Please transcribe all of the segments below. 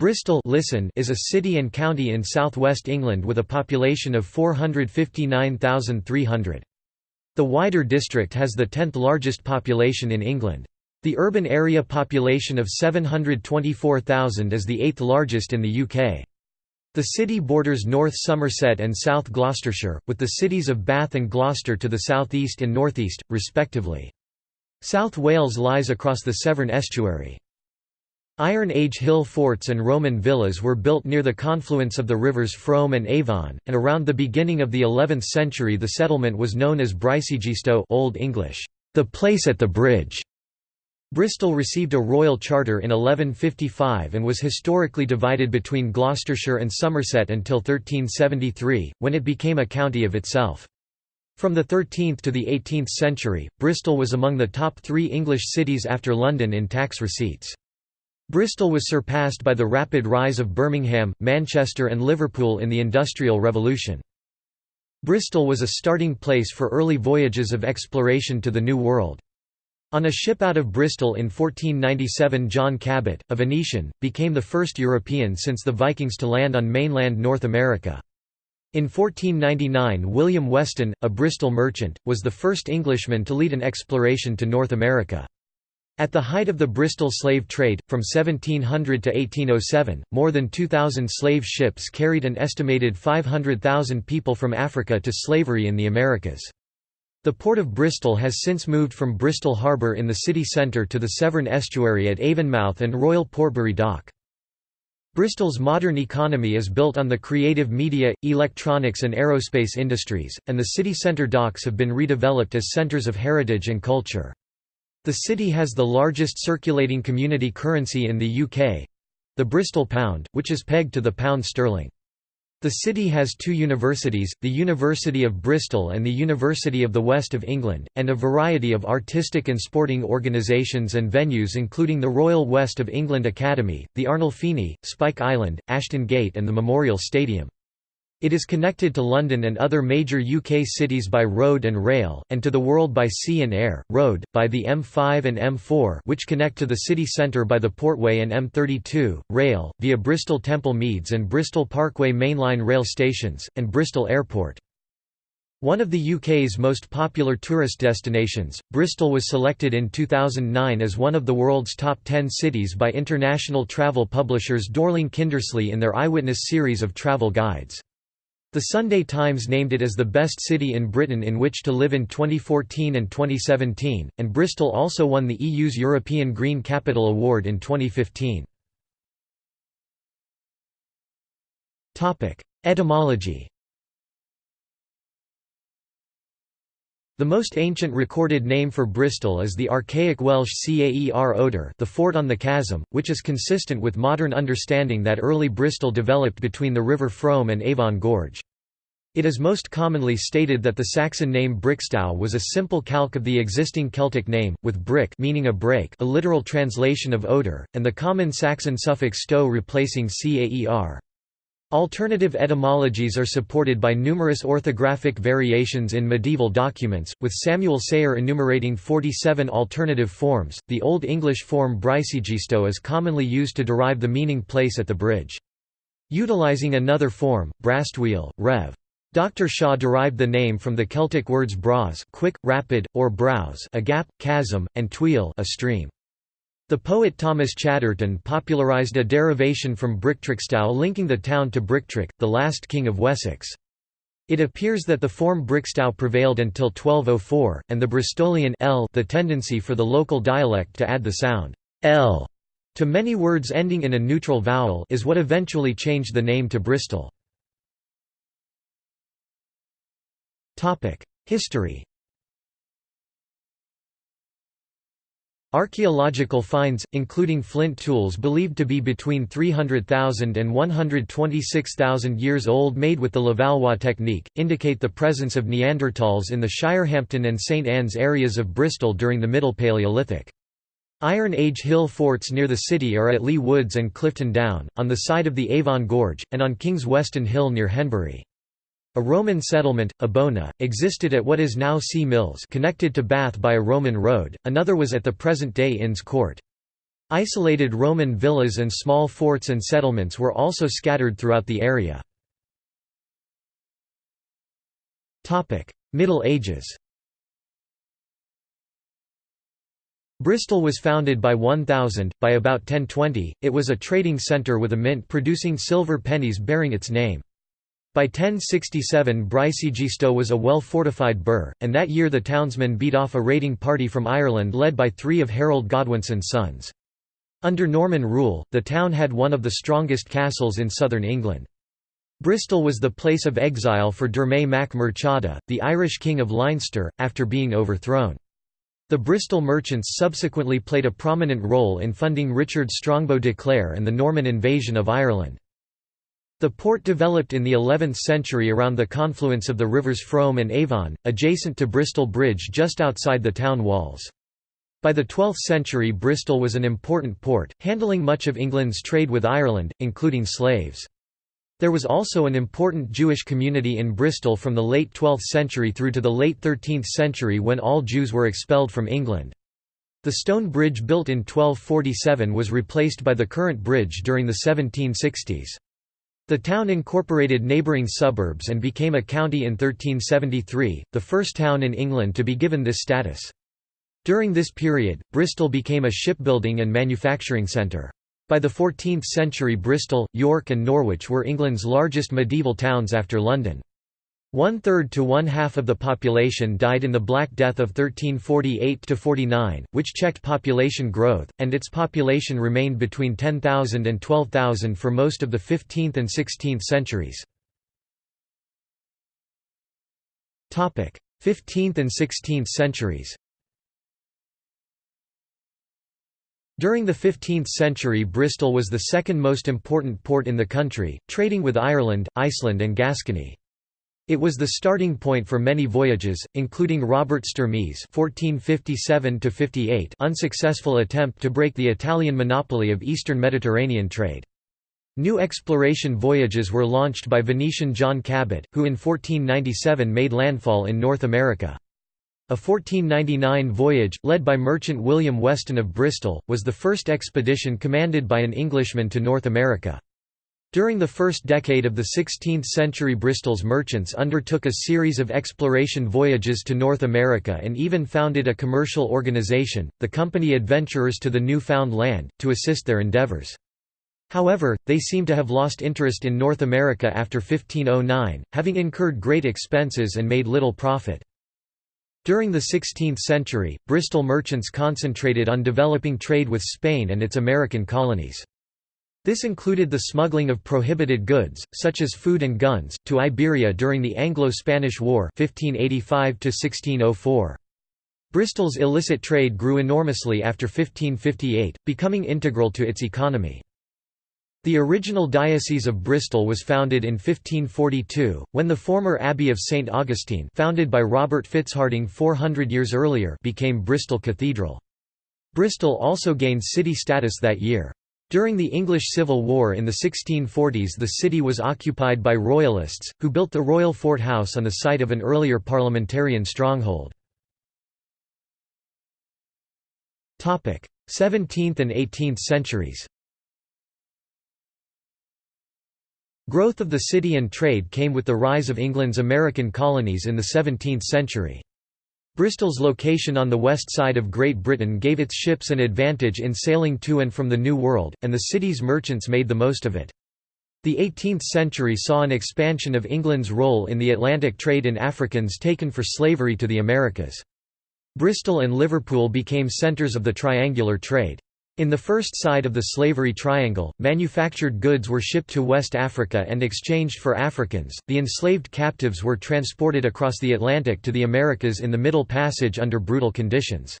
Bristol listen is a city and county in southwest England with a population of 459,300. The wider district has the 10th largest population in England. The urban area population of 724,000 is the 8th largest in the UK. The city borders North Somerset and South Gloucestershire, with the cities of Bath and Gloucester to the southeast and northeast, respectively. South Wales lies across the Severn estuary. Iron Age hill forts and Roman villas were built near the confluence of the rivers Frome and Avon, and around the beginning of the 11th century the settlement was known as Brysegistow Old English, the place at the bridge. Bristol received a royal charter in 1155 and was historically divided between Gloucestershire and Somerset until 1373, when it became a county of itself. From the 13th to the 18th century, Bristol was among the top three English cities after London in tax receipts. Bristol was surpassed by the rapid rise of Birmingham, Manchester and Liverpool in the Industrial Revolution. Bristol was a starting place for early voyages of exploration to the New World. On a ship out of Bristol in 1497 John Cabot, a Venetian, became the first European since the Vikings to land on mainland North America. In 1499 William Weston, a Bristol merchant, was the first Englishman to lead an exploration to North America. At the height of the Bristol slave trade, from 1700 to 1807, more than 2,000 slave ships carried an estimated 500,000 people from Africa to slavery in the Americas. The port of Bristol has since moved from Bristol Harbour in the city centre to the Severn estuary at Avonmouth and Royal Portbury Dock. Bristol's modern economy is built on the creative media, electronics and aerospace industries, and the city centre docks have been redeveloped as centres of heritage and culture. The city has the largest circulating community currency in the UK—the Bristol Pound, which is pegged to the pound sterling. The city has two universities, the University of Bristol and the University of the West of England, and a variety of artistic and sporting organisations and venues including the Royal West of England Academy, the Arnolfini, Spike Island, Ashton Gate and the Memorial Stadium. It is connected to London and other major UK cities by road and rail, and to the world by sea and air, road, by the M5 and M4 which connect to the city centre by the Portway and M32, rail, via Bristol Temple Meads and Bristol Parkway mainline rail stations, and Bristol Airport. One of the UK's most popular tourist destinations, Bristol was selected in 2009 as one of the world's top 10 cities by international travel publishers Dorling Kindersley in their Eyewitness series of travel guides. The Sunday Times named it as the best city in Britain in which to live in 2014 and 2017, and Bristol also won the EU's European Green Capital Award in 2015. Etymology The most ancient recorded name for Bristol is the archaic Welsh Caer Oder the fort on the chasm, which is consistent with modern understanding that early Bristol developed between the River Frome and Avon Gorge. It is most commonly stated that the Saxon name Brixtow was a simple calque of the existing Celtic name, with brick meaning a break a literal translation of Oder, and the common Saxon suffix stow replacing caer. Alternative etymologies are supported by numerous orthographic variations in medieval documents, with Samuel Seyer enumerating 47 alternative forms. The Old English form Brysegistow is commonly used to derive the meaning place at the bridge. Utilizing another form, Brastwheel, Rev. Dr. Shaw derived the name from the Celtic words bras quick, rapid, or browse a gap, chasm, and tweel a stream. The poet Thomas Chatterton popularised a derivation from Brictrixtow linking the town to Brictric, the last king of Wessex. It appears that the form Brixtow prevailed until 1204, and the Bristolian l the tendency for the local dialect to add the sound l to many words ending in a neutral vowel is what eventually changed the name to Bristol. History Archaeological finds, including flint tools believed to be between 300,000 and 126,000 years old made with the Levallois technique, indicate the presence of Neanderthals in the Shirehampton and St Anne's areas of Bristol during the Middle Paleolithic. Iron Age hill forts near the city are at Leigh Woods and Clifton Down, on the side of the Avon Gorge, and on King's Weston Hill near Henbury. A Roman settlement, Abona, existed at what is now Sea Mills connected to Bath by a Roman road, another was at the present-day Inns Court. Isolated Roman villas and small forts and settlements were also scattered throughout the area. Middle Ages Bristol was founded by 1000, by about 1020, it was a trading centre with a mint producing silver pennies bearing its name. By 1067 Brysegisto was a well-fortified burh, and that year the townsmen beat off a raiding party from Ireland led by three of Harold Godwinson's sons. Under Norman rule, the town had one of the strongest castles in southern England. Bristol was the place of exile for Dermot mac Murchada, the Irish king of Leinster, after being overthrown. The Bristol merchants subsequently played a prominent role in funding Richard Strongbow de Clare and the Norman invasion of Ireland. The port developed in the 11th century around the confluence of the rivers Frome and Avon, adjacent to Bristol Bridge just outside the town walls. By the 12th century Bristol was an important port, handling much of England's trade with Ireland, including slaves. There was also an important Jewish community in Bristol from the late 12th century through to the late 13th century when all Jews were expelled from England. The stone bridge built in 1247 was replaced by the current bridge during the 1760s. The town incorporated neighbouring suburbs and became a county in 1373, the first town in England to be given this status. During this period, Bristol became a shipbuilding and manufacturing centre. By the 14th century Bristol, York and Norwich were England's largest medieval towns after London. One-third to one-half of the population died in the Black Death of 1348–49, which checked population growth, and its population remained between 10,000 and 12,000 for most of the 15th and 16th centuries. 15th and 16th centuries During the 15th century Bristol was the second most important port in the country, trading with Ireland, Iceland and Gascony. It was the starting point for many voyages, including Robert Sturmy's (1457–58) unsuccessful attempt to break the Italian monopoly of eastern Mediterranean trade. New exploration voyages were launched by Venetian John Cabot, who in 1497 made landfall in North America. A 1499 voyage, led by merchant William Weston of Bristol, was the first expedition commanded by an Englishman to North America. During the first decade of the 16th century Bristol's merchants undertook a series of exploration voyages to North America and even founded a commercial organization, the Company Adventurers to the New Found Land, to assist their endeavors. However, they seem to have lost interest in North America after 1509, having incurred great expenses and made little profit. During the 16th century, Bristol merchants concentrated on developing trade with Spain and its American colonies. This included the smuggling of prohibited goods, such as food and guns, to Iberia during the Anglo-Spanish War 1585 Bristol's illicit trade grew enormously after 1558, becoming integral to its economy. The original Diocese of Bristol was founded in 1542, when the former Abbey of St Augustine founded by Robert Fitzharding 400 years earlier became Bristol Cathedral. Bristol also gained city status that year. During the English Civil War in the 1640s the city was occupied by Royalists, who built the Royal Fort House on the site of an earlier parliamentarian stronghold. 17th and 18th centuries Growth of the city and trade came with the rise of England's American colonies in the 17th century. Bristol's location on the west side of Great Britain gave its ships an advantage in sailing to and from the New World, and the city's merchants made the most of it. The 18th century saw an expansion of England's role in the Atlantic trade in Africans taken for slavery to the Americas. Bristol and Liverpool became centres of the triangular trade. In the first side of the slavery triangle, manufactured goods were shipped to West Africa and exchanged for Africans. The enslaved captives were transported across the Atlantic to the Americas in the Middle Passage under brutal conditions.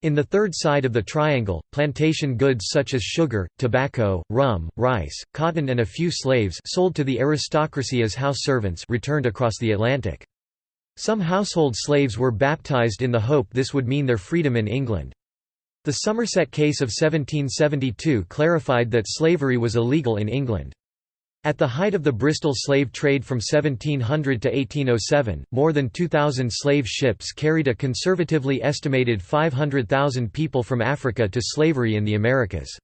In the third side of the triangle, plantation goods such as sugar, tobacco, rum, rice, cotton and a few slaves sold to the aristocracy as house servants returned across the Atlantic. Some household slaves were baptized in the hope this would mean their freedom in England. The Somerset case of 1772 clarified that slavery was illegal in England. At the height of the Bristol slave trade from 1700 to 1807, more than 2,000 slave ships carried a conservatively estimated 500,000 people from Africa to slavery in the Americas.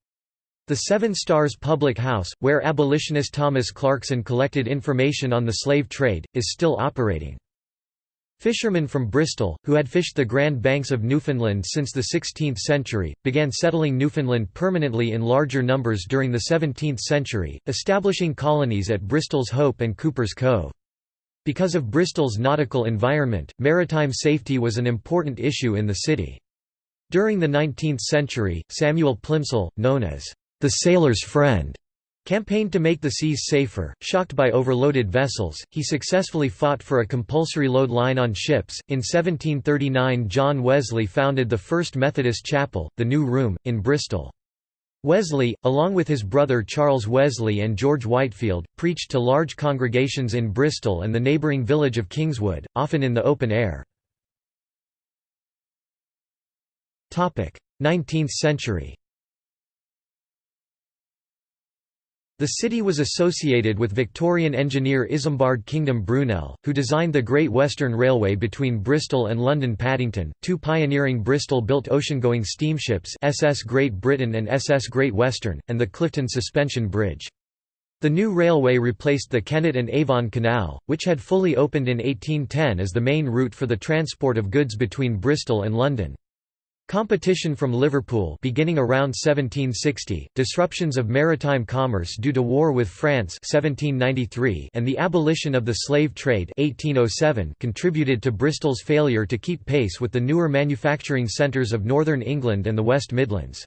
The Seven Stars Public House, where abolitionist Thomas Clarkson collected information on the slave trade, is still operating. Fishermen from Bristol, who had fished the Grand Banks of Newfoundland since the 16th century, began settling Newfoundland permanently in larger numbers during the 17th century, establishing colonies at Bristol's Hope and Cuper's Cove. Because of Bristol's nautical environment, maritime safety was an important issue in the city. During the 19th century, Samuel Plimsoll, known as the sailor's friend, Campaigned to make the seas safer, shocked by overloaded vessels, he successfully fought for a compulsory load line on ships. In 1739, John Wesley founded the first Methodist chapel, the New Room, in Bristol. Wesley, along with his brother Charles Wesley and George Whitefield, preached to large congregations in Bristol and the neighbouring village of Kingswood, often in the open air. 19th century The city was associated with Victorian engineer Isambard Kingdom Brunel, who designed the Great Western Railway between Bristol and London Paddington, two pioneering Bristol-built ocean-going steamships SS Great Britain and SS Great Western, and the Clifton Suspension Bridge. The new railway replaced the Kennet and Avon Canal, which had fully opened in 1810 as the main route for the transport of goods between Bristol and London. Competition from Liverpool beginning around 1760, disruptions of maritime commerce due to war with France 1793 and the abolition of the slave trade 1807 contributed to Bristol's failure to keep pace with the newer manufacturing centres of northern England and the West Midlands.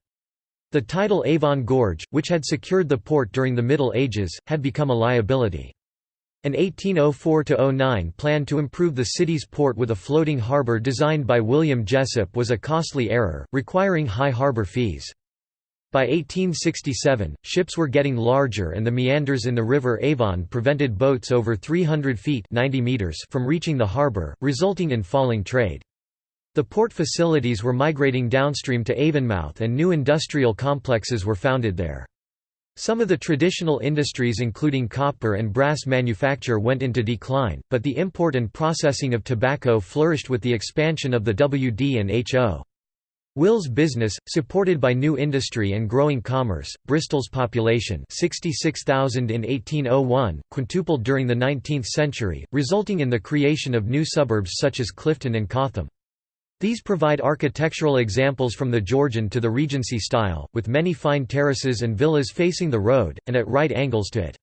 The title Avon Gorge, which had secured the port during the Middle Ages, had become a liability. An 1804–09 plan to improve the city's port with a floating harbour designed by William Jessop was a costly error, requiring high harbour fees. By 1867, ships were getting larger and the meanders in the river Avon prevented boats over 300 feet 90 meters from reaching the harbour, resulting in falling trade. The port facilities were migrating downstream to Avonmouth and new industrial complexes were founded there. Some of the traditional industries including copper and brass manufacture went into decline, but the import and processing of tobacco flourished with the expansion of the WD&HO. Wills business, supported by new industry and growing commerce, Bristol's population 66,000 in 1801, quintupled during the 19th century, resulting in the creation of new suburbs such as Clifton and Cotham. These provide architectural examples from the Georgian to the Regency style, with many fine terraces and villas facing the road, and at right angles to it.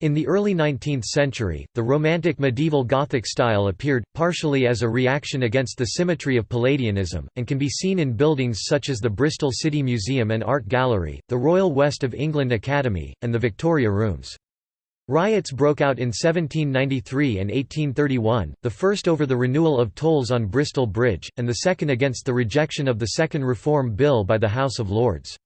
In the early 19th century, the Romantic medieval Gothic style appeared, partially as a reaction against the symmetry of Palladianism, and can be seen in buildings such as the Bristol City Museum and Art Gallery, the Royal West of England Academy, and the Victoria Rooms. Riots broke out in 1793 and 1831, the first over the renewal of tolls on Bristol Bridge, and the second against the rejection of the Second Reform Bill by the House of Lords.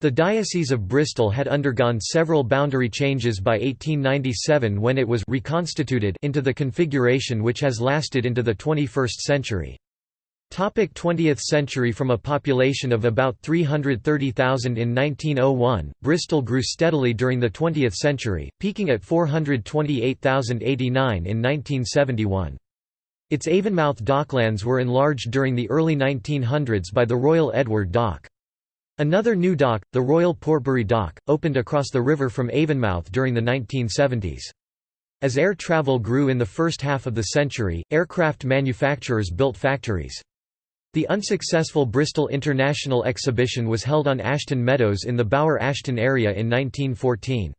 The Diocese of Bristol had undergone several boundary changes by 1897 when it was reconstituted into the configuration which has lasted into the 21st century. Topic 20th century From a population of about 330,000 in 1901, Bristol grew steadily during the 20th century, peaking at 428,089 in 1971. Its Avonmouth docklands were enlarged during the early 1900s by the Royal Edward Dock. Another new dock, the Royal Portbury Dock, opened across the river from Avonmouth during the 1970s. As air travel grew in the first half of the century, aircraft manufacturers built factories. The unsuccessful Bristol International Exhibition was held on Ashton Meadows in the Bower Ashton area in 1914.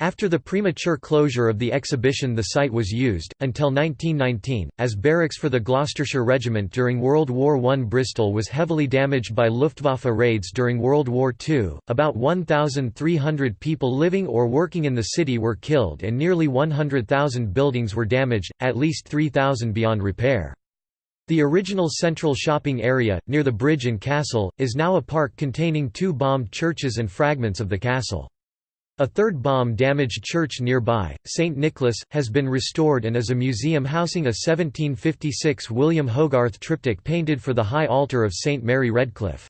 After the premature closure of the exhibition the site was used, until 1919, as barracks for the Gloucestershire Regiment during World War I. Bristol was heavily damaged by Luftwaffe raids during World War II, about 1,300 people living or working in the city were killed and nearly 100,000 buildings were damaged, at least 3,000 beyond repair. The original central shopping area, near the bridge and castle, is now a park containing two bombed churches and fragments of the castle. A third bomb-damaged church nearby, St. Nicholas, has been restored and is a museum housing a 1756 William Hogarth triptych painted for the high altar of St. Mary Redcliffe.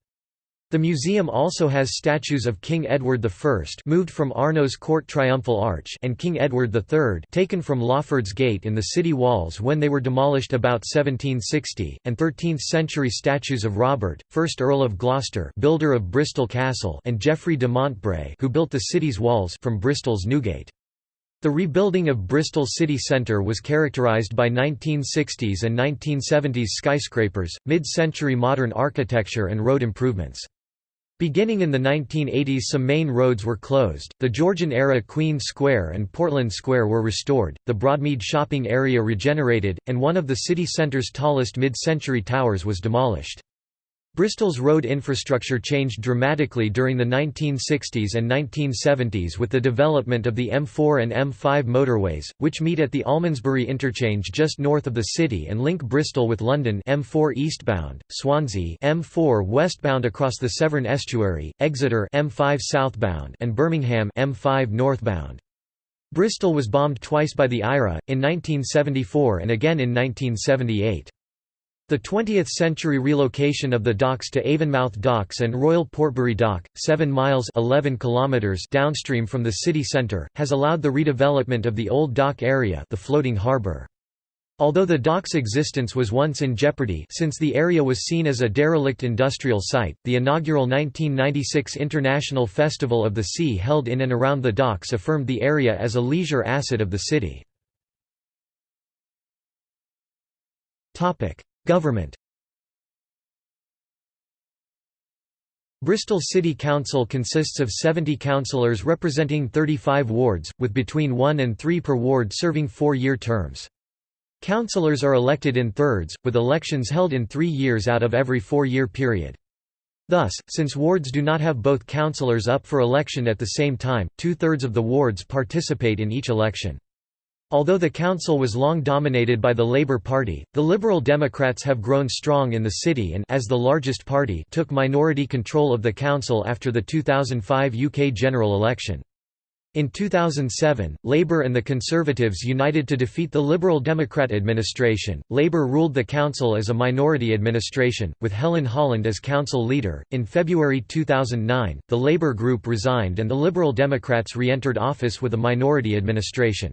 The museum also has statues of King Edward I moved from Arno's Court Triumphal Arch and King Edward III taken from Lawford's Gate in the city walls when they were demolished about 1760, and 13th-century statues of Robert, 1st Earl of Gloucester builder of Bristol Castle and Geoffrey de Montbray who built the city's walls from Bristol's Newgate. The rebuilding of Bristol city centre was characterised by 1960s and 1970s skyscrapers, mid-century modern architecture and road improvements. Beginning in the 1980s some main roads were closed, the Georgian-era Queen Square and Portland Square were restored, the Broadmead shopping area regenerated, and one of the city centre's tallest mid-century towers was demolished. Bristol's road infrastructure changed dramatically during the 1960s and 1970s with the development of the M4 and M5 motorways, which meet at the Almondsbury interchange just north of the city and link Bristol with London M4 eastbound, Swansea M4 westbound across the Severn estuary, Exeter M5 southbound and Birmingham M5 northbound. Bristol was bombed twice by the IRA, in 1974 and again in 1978. The 20th-century relocation of the docks to Avonmouth Docks and Royal Portbury Dock, 7 miles 11 kilometers downstream from the city centre, has allowed the redevelopment of the old dock area the floating harbour. Although the dock's existence was once in jeopardy since the area was seen as a derelict industrial site, the inaugural 1996 International Festival of the Sea held in and around the docks affirmed the area as a leisure asset of the city. Government Bristol City Council consists of 70 councillors representing 35 wards, with between one and three per ward serving four-year terms. Councillors are elected in thirds, with elections held in three years out of every four-year period. Thus, since wards do not have both councillors up for election at the same time, two-thirds of the wards participate in each election. Although the council was long dominated by the Labour Party, the Liberal Democrats have grown strong in the city and as the largest party took minority control of the council after the 2005 UK general election. In 2007, Labour and the Conservatives united to defeat the Liberal Democrat administration. Labour ruled the council as a minority administration, with Helen Holland as council leader. In February 2009, the Labour group resigned and the Liberal Democrats re entered office with a minority administration.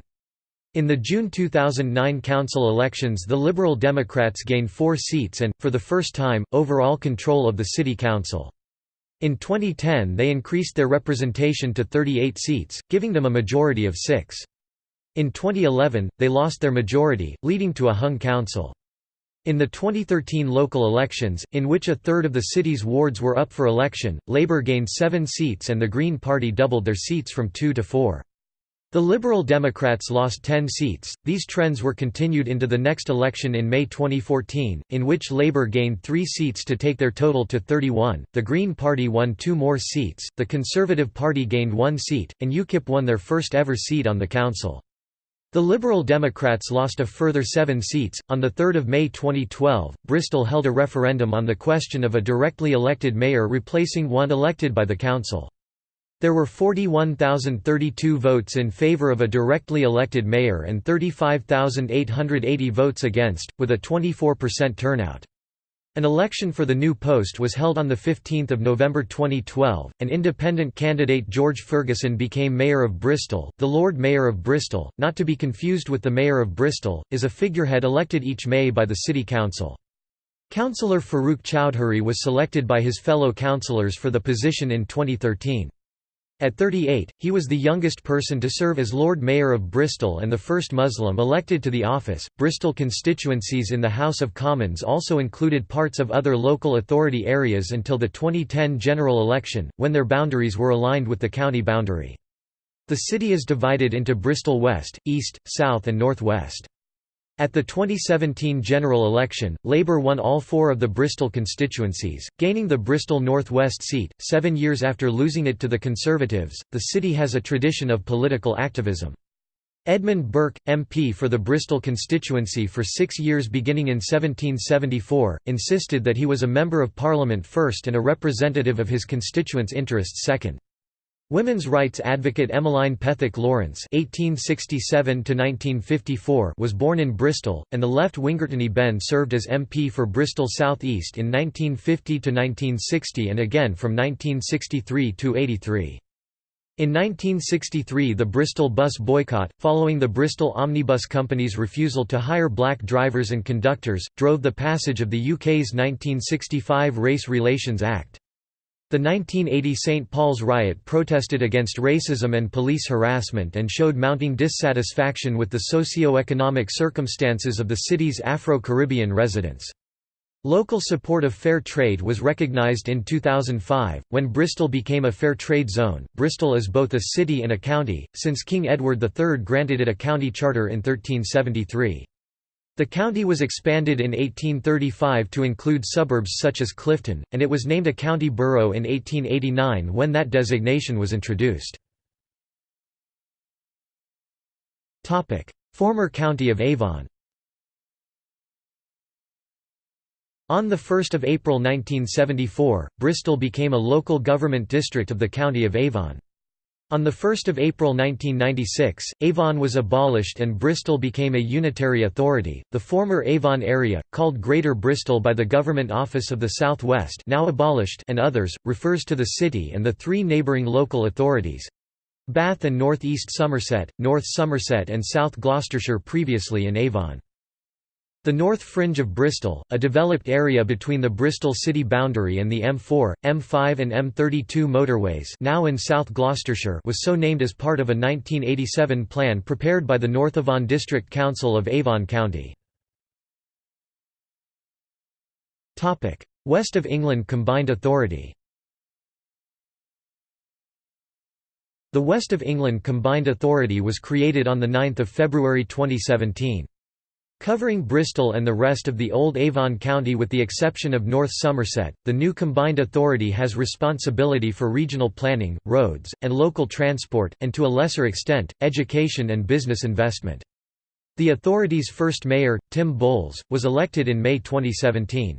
In the June 2009 council elections the Liberal Democrats gained four seats and, for the first time, overall control of the city council. In 2010 they increased their representation to 38 seats, giving them a majority of six. In 2011, they lost their majority, leading to a hung council. In the 2013 local elections, in which a third of the city's wards were up for election, Labour gained seven seats and the Green Party doubled their seats from two to four. The Liberal Democrats lost 10 seats. These trends were continued into the next election in May 2014, in which Labour gained three seats to take their total to 31, the Green Party won two more seats, the Conservative Party gained one seat, and UKIP won their first ever seat on the council. The Liberal Democrats lost a further seven seats. On the 3rd of May 2012, Bristol held a referendum on the question of a directly elected mayor replacing one elected by the council. There were 41,032 votes in favour of a directly elected mayor and 35,880 votes against, with a 24% turnout. An election for the new post was held on 15 November 2012. An independent candidate George Ferguson became Mayor of Bristol. The Lord Mayor of Bristol, not to be confused with the Mayor of Bristol, is a figurehead elected each May by the City Council. Councillor Faruk Choudhury was selected by his fellow councillors for the position in 2013. At 38, he was the youngest person to serve as Lord Mayor of Bristol and the first Muslim elected to the office. Bristol constituencies in the House of Commons also included parts of other local authority areas until the 2010 general election, when their boundaries were aligned with the county boundary. The city is divided into Bristol West, East, South and North West. At the 2017 general election, Labour won all four of the Bristol constituencies, gaining the Bristol North West seat. Seven years after losing it to the Conservatives, the city has a tradition of political activism. Edmund Burke, MP for the Bristol constituency for six years beginning in 1774, insisted that he was a Member of Parliament first and a representative of his constituents' interests second. Women's rights advocate Emmeline Pethick Lawrence (1867–1954) was born in Bristol, and the left winger Tony Benn served as MP for Bristol South East in 1950 to 1960 and again from 1963 to 83. In 1963 the Bristol bus boycott, following the Bristol Omnibus Company's refusal to hire black drivers and conductors, drove the passage of the UK's 1965 Race Relations Act. The 1980 St. Paul's riot protested against racism and police harassment and showed mounting dissatisfaction with the socio-economic circumstances of the city's Afro-Caribbean residents. Local support of fair trade was recognized in 2005, when Bristol became a fair trade zone. Bristol is both a city and a county, since King Edward III granted it a county charter in 1373. The county was expanded in 1835 to include suburbs such as Clifton, and it was named a county borough in 1889 when that designation was introduced. Former county of Avon On 1 April 1974, Bristol became a local government district of the County of Avon. On 1 April 1996, Avon was abolished and Bristol became a unitary authority. The former Avon area, called Greater Bristol by the Government Office of the South West, now abolished, and others, refers to the city and the three neighbouring local authorities Bath and North East Somerset, North Somerset and South Gloucestershire previously in Avon. The north fringe of Bristol, a developed area between the Bristol city boundary and the M4, M5 and M32 motorways now in South Gloucestershire was so named as part of a 1987 plan prepared by the North Avon District Council of Avon County. West of England Combined Authority The West of England Combined Authority was created on 9 February 2017. Covering Bristol and the rest of the old Avon County with the exception of North Somerset, the new combined authority has responsibility for regional planning, roads, and local transport, and to a lesser extent, education and business investment. The authority's first mayor, Tim Bowles, was elected in May 2017.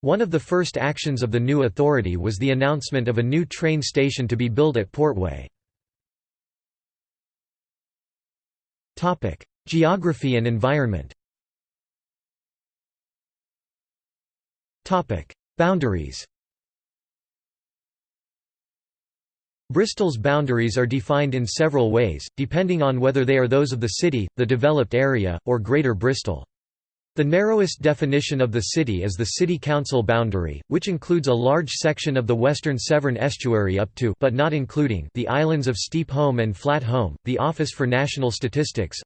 One of the first actions of the new authority was the announcement of a new train station to be built at Portway. Geography and environment Boundaries Bristol's boundaries are defined in several ways, depending on whether they are those of the city, the developed area, or Greater Bristol. The narrowest definition of the city is the city council boundary, which includes a large section of the western Severn estuary up to but not including the islands of Steep Holm and Flat Holm. The Office for National Statistics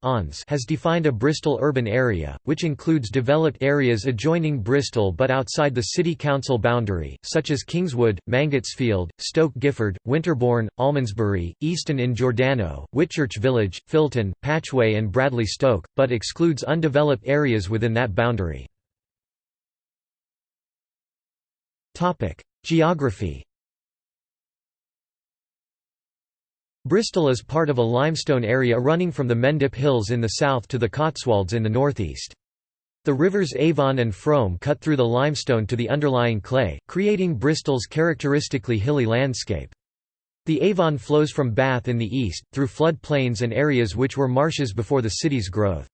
has defined a Bristol urban area, which includes developed areas adjoining Bristol but outside the city council boundary, such as Kingswood, Mangotsfield, Stoke Gifford, Winterbourne, Almondsbury, Easton in Gordano, Whitchurch Village, Filton, Patchway and Bradley Stoke, but excludes undeveloped areas within that boundary. Geography Bristol is part of a limestone area running from the Mendip Hills in the south to the Cotswolds in the northeast. The rivers Avon and Frome cut through the limestone to the underlying clay, creating Bristol's characteristically hilly landscape. The Avon flows from Bath in the east, through flood plains and areas which were marshes before the city's growth.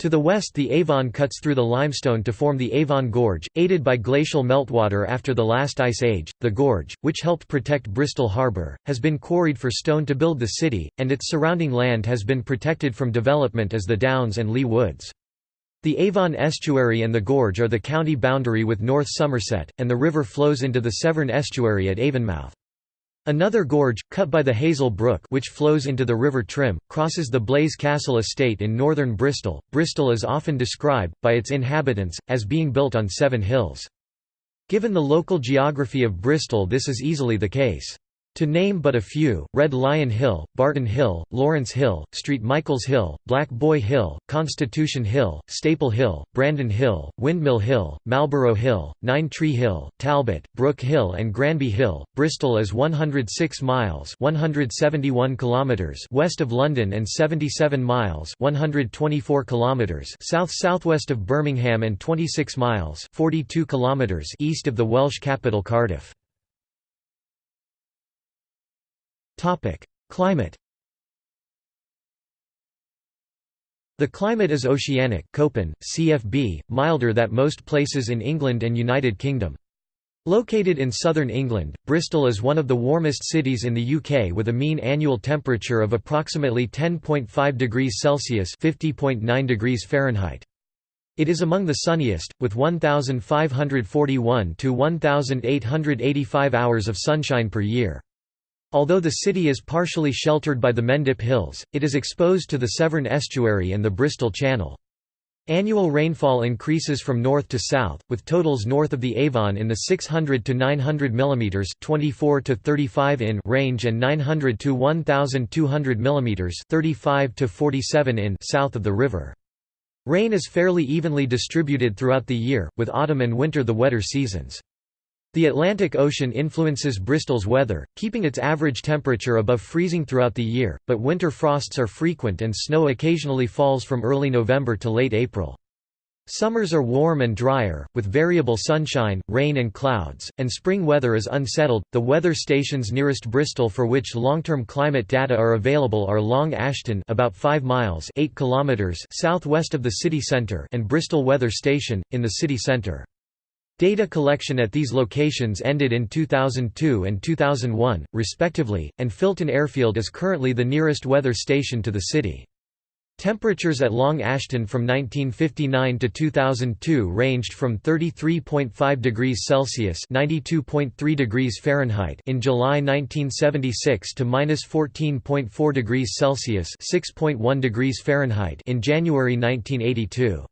To the west the Avon cuts through the limestone to form the Avon Gorge, aided by glacial meltwater after the last ice age. The gorge, which helped protect Bristol Harbour, has been quarried for stone to build the city, and its surrounding land has been protected from development as the Downs and Leigh Woods. The Avon estuary and the gorge are the county boundary with North Somerset, and the river flows into the Severn estuary at Avonmouth. Another gorge, cut by the Hazel Brook which flows into the River Trym, crosses the Blaise Castle estate in northern Bristol. Bristol is often described, by its inhabitants, as being built on seven hills. Given the local geography of Bristol this is easily the case. To name but a few, Red Lion Hill, Barton Hill, Lawrence Hill, St Michael's Hill, Black Boy Hill, Constitution Hill, Staple Hill, Brandon Hill, Windmill Hill, Marlborough Hill, Nine Tree Hill, Talbot, Brook Hill and Granby Hill. Bristol is 106 miles 171 kilometers west of London and 77 miles 124 kilometers south-southwest of Birmingham and 26 miles 42 kilometers east of the Welsh capital Cardiff. Climate The climate is oceanic Köppen, CFB, milder than most places in England and United Kingdom. Located in southern England, Bristol is one of the warmest cities in the UK with a mean annual temperature of approximately 10.5 degrees Celsius (50.9 degrees Fahrenheit). It is among the sunniest, with 1,541 to 1,885 hours of sunshine per year. Although the city is partially sheltered by the Mendip Hills, it is exposed to the Severn Estuary and the Bristol Channel. Annual rainfall increases from north to south, with totals north of the Avon in the 600 to 900 mm 24 to 35 in range and 900 to 1200 mm 35 to 47 in south of the river. Rain is fairly evenly distributed throughout the year, with autumn and winter the wetter seasons. The Atlantic Ocean influences Bristol's weather, keeping its average temperature above freezing throughout the year, but winter frosts are frequent and snow occasionally falls from early November to late April. Summers are warm and drier, with variable sunshine, rain and clouds, and spring weather is unsettled. The weather stations nearest Bristol for which long-term climate data are available are Long Ashton, about 5 miles (8 kilometers) southwest of the city centre, and Bristol Weather Station in the city centre. Data collection at these locations ended in 2002 and 2001, respectively, and Filton Airfield is currently the nearest weather station to the city. Temperatures at Long Ashton from 1959 to 2002 ranged from 33.5 degrees Celsius (92.3 degrees Fahrenheit) in July 1976 to -14.4 degrees Celsius (6.1 degrees Fahrenheit) in January 1982.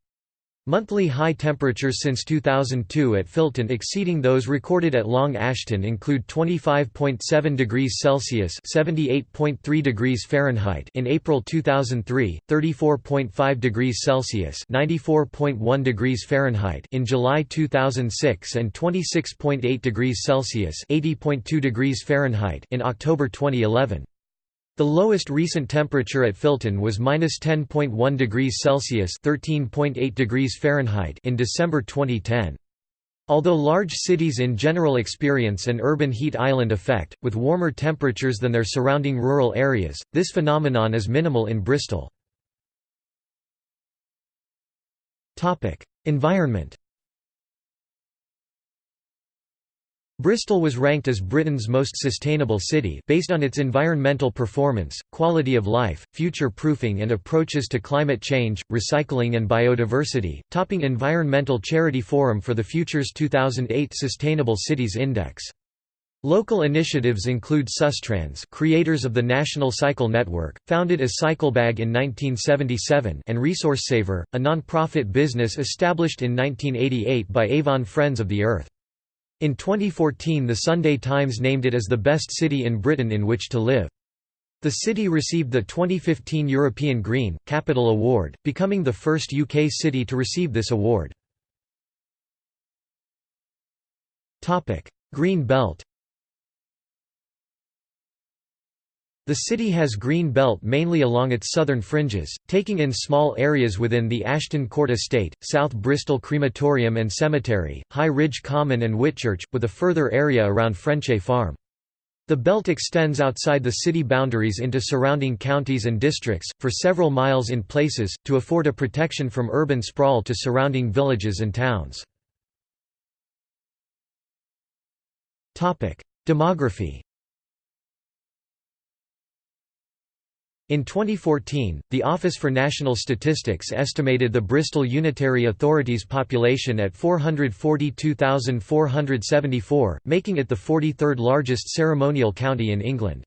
Monthly high temperatures since 2002 at Filton exceeding those recorded at Long Ashton include 25.7 degrees Celsius (78.3 degrees Fahrenheit) in April 2003, 34.5 degrees Celsius (94.1 degrees Fahrenheit) in July 2006 and 26.8 degrees Celsius (80.2 degrees Fahrenheit) in October 2011. The lowest recent temperature at Filton was -10.1 degrees Celsius (13.8 degrees Fahrenheit) in December 2010. Although large cities in general experience an urban heat island effect, with warmer temperatures than their surrounding rural areas, this phenomenon is minimal in Bristol. Environment Bristol was ranked as Britain's most sustainable city based on its environmental performance, quality of life, future-proofing and approaches to climate change, recycling and biodiversity, topping Environmental Charity Forum for the Future's 2008 Sustainable Cities Index. Local initiatives include Sustrans creators of the National Cycle Network, founded as Cyclebag in 1977 and ResourceSaver, a non-profit business established in 1988 by Avon Friends of the Earth. In 2014 the Sunday Times named it as the best city in Britain in which to live. The city received the 2015 European Green Capital Award, becoming the first UK city to receive this award. Green Belt The city has green belt mainly along its southern fringes, taking in small areas within the Ashton Court Estate, South Bristol Crematorium and Cemetery, High Ridge Common and Whitchurch, with a further area around Frenchay Farm. The belt extends outside the city boundaries into surrounding counties and districts, for several miles in places, to afford a protection from urban sprawl to surrounding villages and towns. Demography In 2014, the Office for National Statistics estimated the Bristol Unitary Authority's population at 442,474, making it the 43rd largest ceremonial county in England.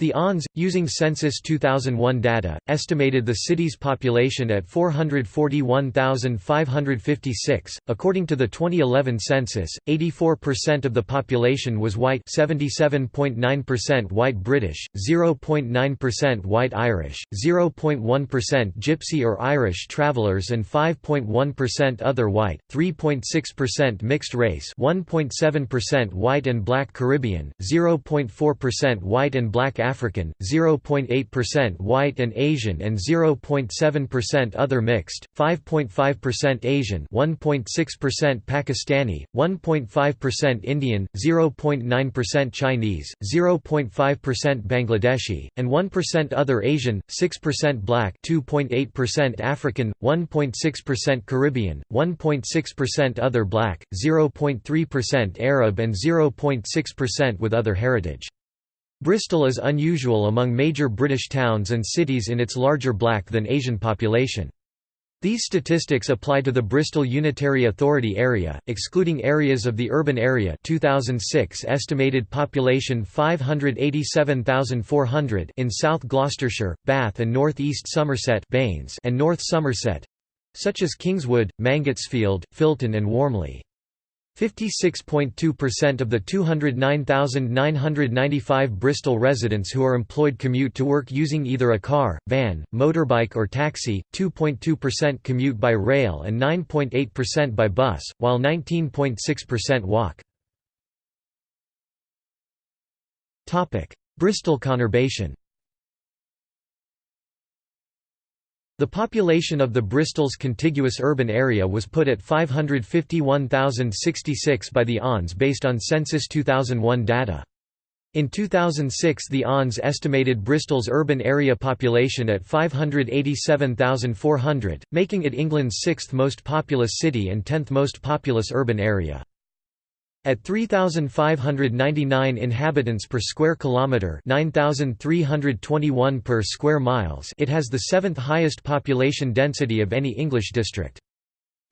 The ONS, using Census 2001 data, estimated the city's population at 441,556. According to the 2011 census, 84% of the population was white, 77.9% white British, 0.9% white Irish, 0.1% Gypsy or Irish travelers, and 5.1% other white, 3.6% mixed race, 1.7% white and black Caribbean, 0.4% white and black African, 0.8% White and Asian and 0.7% Other mixed, 5.5% Asian 1.6% Pakistani, 1.5% Indian, 0.9% Chinese, 0.5% Bangladeshi, and 1% Other Asian, 6% Black 2.8% African, 1.6% Caribbean, 1.6% Other Black, 0.3% Arab and 0.6% with other heritage. Bristol is unusual among major British towns and cities in its larger black than Asian population. These statistics apply to the Bristol Unitary Authority area, excluding areas of the urban area 2006 estimated population 587,400 in South Gloucestershire, Bath and North East Somerset and North Somerset—such as Kingswood, Mangotsfield, Filton and Warmley. 56.2% of the 209,995 Bristol residents who are employed commute to work using either a car, van, motorbike or taxi, 2.2% commute by rail and 9.8% by bus, while 19.6% walk. Bristol conurbation The population of the Bristol's contiguous urban area was put at 551,066 by the ONS based on Census 2001 data. In 2006 the ONS estimated Bristol's urban area population at 587,400, making it England's sixth most populous city and tenth most populous urban area. At 3599 inhabitants per square kilometer, 9321 per square miles, it has the seventh highest population density of any English district.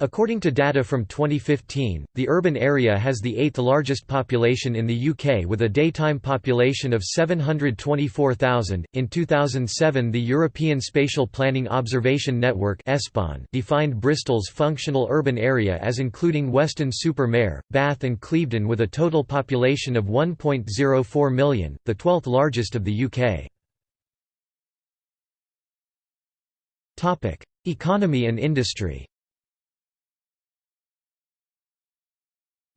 According to data from 2015, the urban area has the eighth largest population in the UK with a daytime population of 724,000. In 2007, the European Spatial Planning Observation Network defined Bristol's functional urban area as including Weston-super-Mare, Bath, and Clevedon with a total population of 1.04 million, the 12th largest of the UK. Economy and industry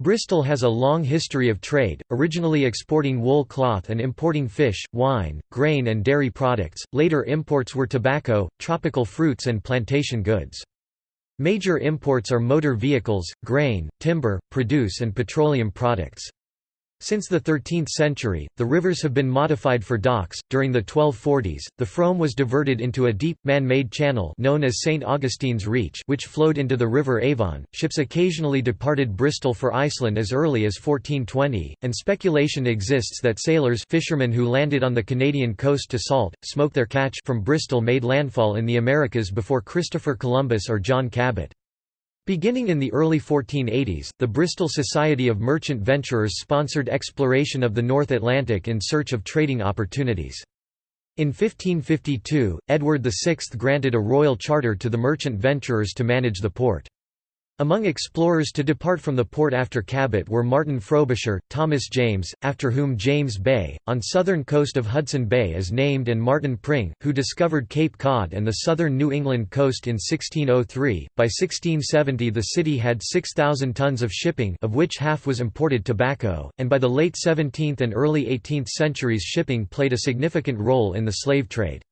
Bristol has a long history of trade, originally exporting wool cloth and importing fish, wine, grain and dairy products, later imports were tobacco, tropical fruits and plantation goods. Major imports are motor vehicles, grain, timber, produce and petroleum products. Since the 13th century, the rivers have been modified for docks. During the 1240s, the Frome was diverted into a deep, man made channel known as St. Augustine's Reach, which flowed into the River Avon. Ships occasionally departed Bristol for Iceland as early as 1420, and speculation exists that sailors fishermen who landed on the Canadian coast to salt, smoke their catch from Bristol made landfall in the Americas before Christopher Columbus or John Cabot. Beginning in the early 1480s, the Bristol Society of Merchant Venturers sponsored exploration of the North Atlantic in search of trading opportunities. In 1552, Edward VI granted a royal charter to the merchant venturers to manage the port. Among explorers to depart from the port after Cabot were Martin Frobisher, Thomas James, after whom James Bay, on southern coast of Hudson Bay is named and Martin Pring, who discovered Cape Cod and the southern New England coast in 1603. By 1670 the city had 6,000 tons of shipping of which half was imported tobacco, and by the late 17th and early 18th centuries shipping played a significant role in the slave trade.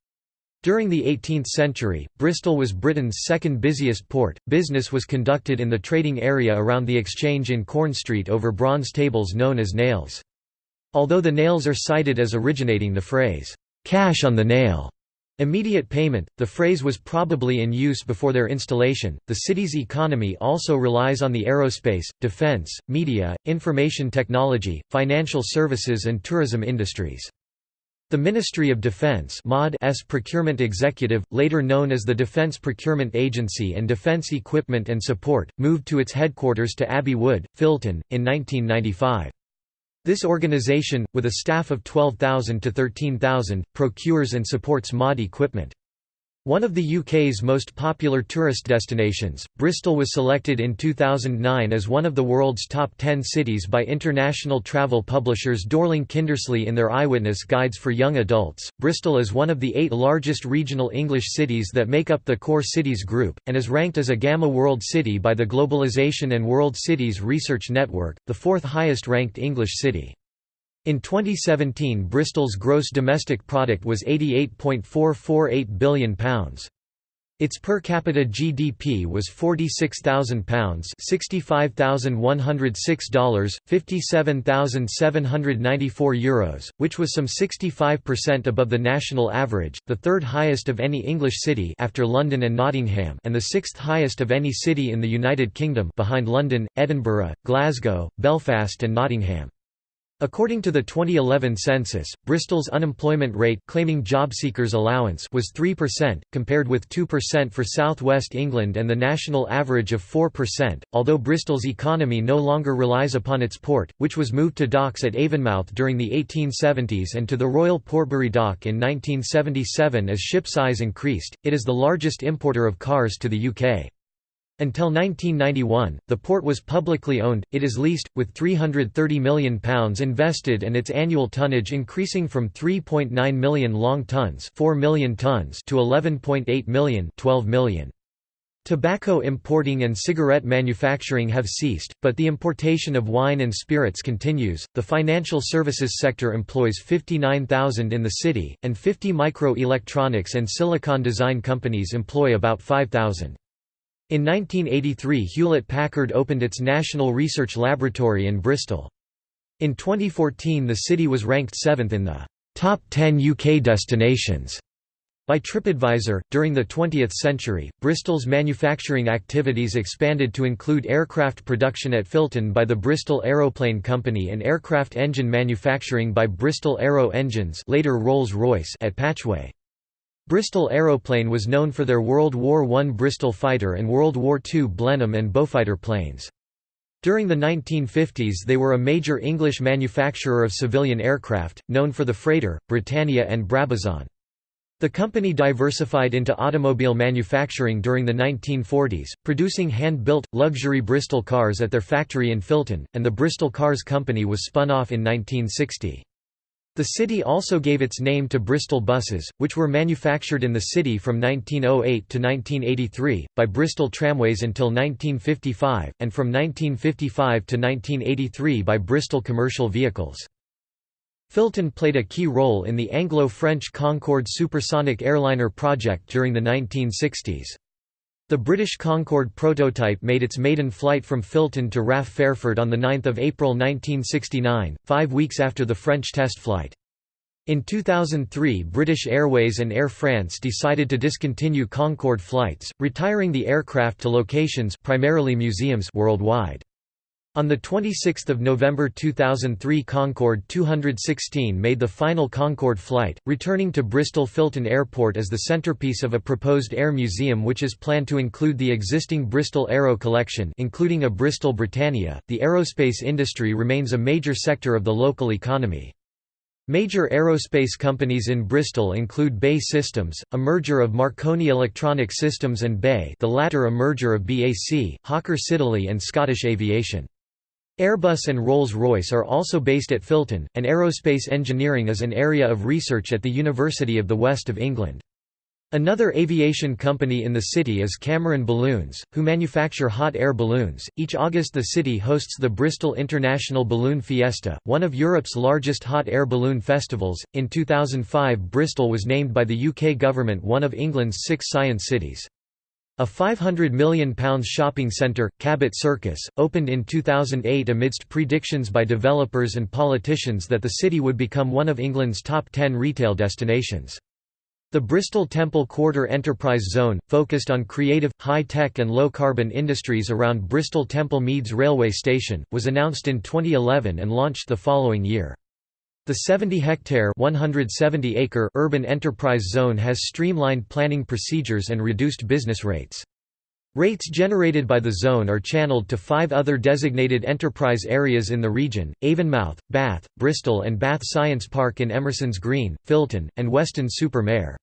During the 18th century, Bristol was Britain's second busiest port. Business was conducted in the trading area around the exchange in Corn Street over bronze tables known as nails. Although the nails are cited as originating the phrase, cash on the nail, immediate payment, the phrase was probably in use before their installation. The city's economy also relies on the aerospace, defense, media, information technology, financial services, and tourism industries. The Ministry of Defense MOD's procurement executive, later known as the Defense Procurement Agency and Defense Equipment and Support, moved to its headquarters to Abbey Wood, Filton, in 1995. This organization, with a staff of 12,000 to 13,000, procures and supports MOD equipment. One of the UK's most popular tourist destinations, Bristol was selected in 2009 as one of the world's top 10 cities by international travel publishers Dorling Kindersley in their Eyewitness Guides for Young Adults. Bristol is one of the eight largest regional English cities that make up the Core Cities group, and is ranked as a Gamma World City by the Globalization and World Cities Research Network, the fourth highest ranked English city. In 2017 Bristol's gross domestic product was £88.448 billion. Its per capita GDP was £46,000 $65,106, €57,794, which was some 65% above the national average, the third highest of any English city after London and Nottingham and the sixth highest of any city in the United Kingdom behind London, Edinburgh, Glasgow, Belfast and Nottingham. According to the 2011 census, Bristol's unemployment rate claiming job seekers allowance was 3%, compared with 2% for southwest England and the national average of 4%, although Bristol's economy no longer relies upon its port, which was moved to docks at Avonmouth during the 1870s and to the Royal Portbury Dock in 1977 as ship size increased, it is the largest importer of cars to the UK. Until 1991, the port was publicly owned, it is leased, with £330 million invested and its annual tonnage increasing from 3.9 million long tons, 4 million tons to 11.8 million, 12 million. Tobacco importing and cigarette manufacturing have ceased, but the importation of wine and spirits continues. The financial services sector employs 59,000 in the city, and 50 micro-electronics and silicon design companies employ about 5,000. In 1983 Hewlett-Packard opened its National Research Laboratory in Bristol. In 2014 the city was ranked seventh in the top 10 UK destinations by TripAdvisor. During the 20th century, Bristol's manufacturing activities expanded to include aircraft production at Filton by the Bristol Aeroplane Company and aircraft engine manufacturing by Bristol Aero Engines later Rolls-Royce at Patchway. Bristol Aeroplane was known for their World War I Bristol fighter and World War II Blenheim and Beaufighter planes. During the 1950s they were a major English manufacturer of civilian aircraft, known for the freighter, Britannia and Brabazon. The company diversified into automobile manufacturing during the 1940s, producing hand-built, luxury Bristol cars at their factory in Filton, and the Bristol Cars Company was spun off in 1960. The city also gave its name to Bristol buses, which were manufactured in the city from 1908 to 1983, by Bristol Tramways until 1955, and from 1955 to 1983 by Bristol Commercial Vehicles. Filton played a key role in the Anglo-French Concorde supersonic airliner project during the 1960s. The British Concorde prototype made its maiden flight from Filton to RAF Fairford on 9 April 1969, five weeks after the French test flight. In 2003 British Airways and Air France decided to discontinue Concorde flights, retiring the aircraft to locations primarily museums worldwide. On 26 November 2003 Concorde 216 made the final Concorde flight, returning to Bristol Filton Airport as the centrepiece of a proposed air museum which is planned to include the existing Bristol Aero collection including a Bristol Britannia. The aerospace industry remains a major sector of the local economy. Major aerospace companies in Bristol include BAE Systems, a merger of Marconi Electronic Systems and BAe the latter a merger of BAC, Hawker Siddeley and Scottish Aviation. Airbus and Rolls-Royce are also based at Filton, and aerospace engineering is an area of research at the University of the West of England. Another aviation company in the city is Cameron Balloons, who manufacture hot air balloons. Each August, the city hosts the Bristol International Balloon Fiesta, one of Europe's largest hot air balloon festivals. In 2005, Bristol was named by the UK government one of England's six science cities. A £500 million shopping centre, Cabot Circus, opened in 2008 amidst predictions by developers and politicians that the city would become one of England's top 10 retail destinations. The Bristol Temple Quarter Enterprise Zone, focused on creative, high-tech and low-carbon industries around Bristol Temple Meads railway station, was announced in 2011 and launched the following year. The 70-hectare (170-acre) urban enterprise zone has streamlined planning procedures and reduced business rates. Rates generated by the zone are channeled to five other designated enterprise areas in the region, Avonmouth, Bath, Bristol and Bath Science Park in Emerson's Green, Filton, and Weston-super-Mare.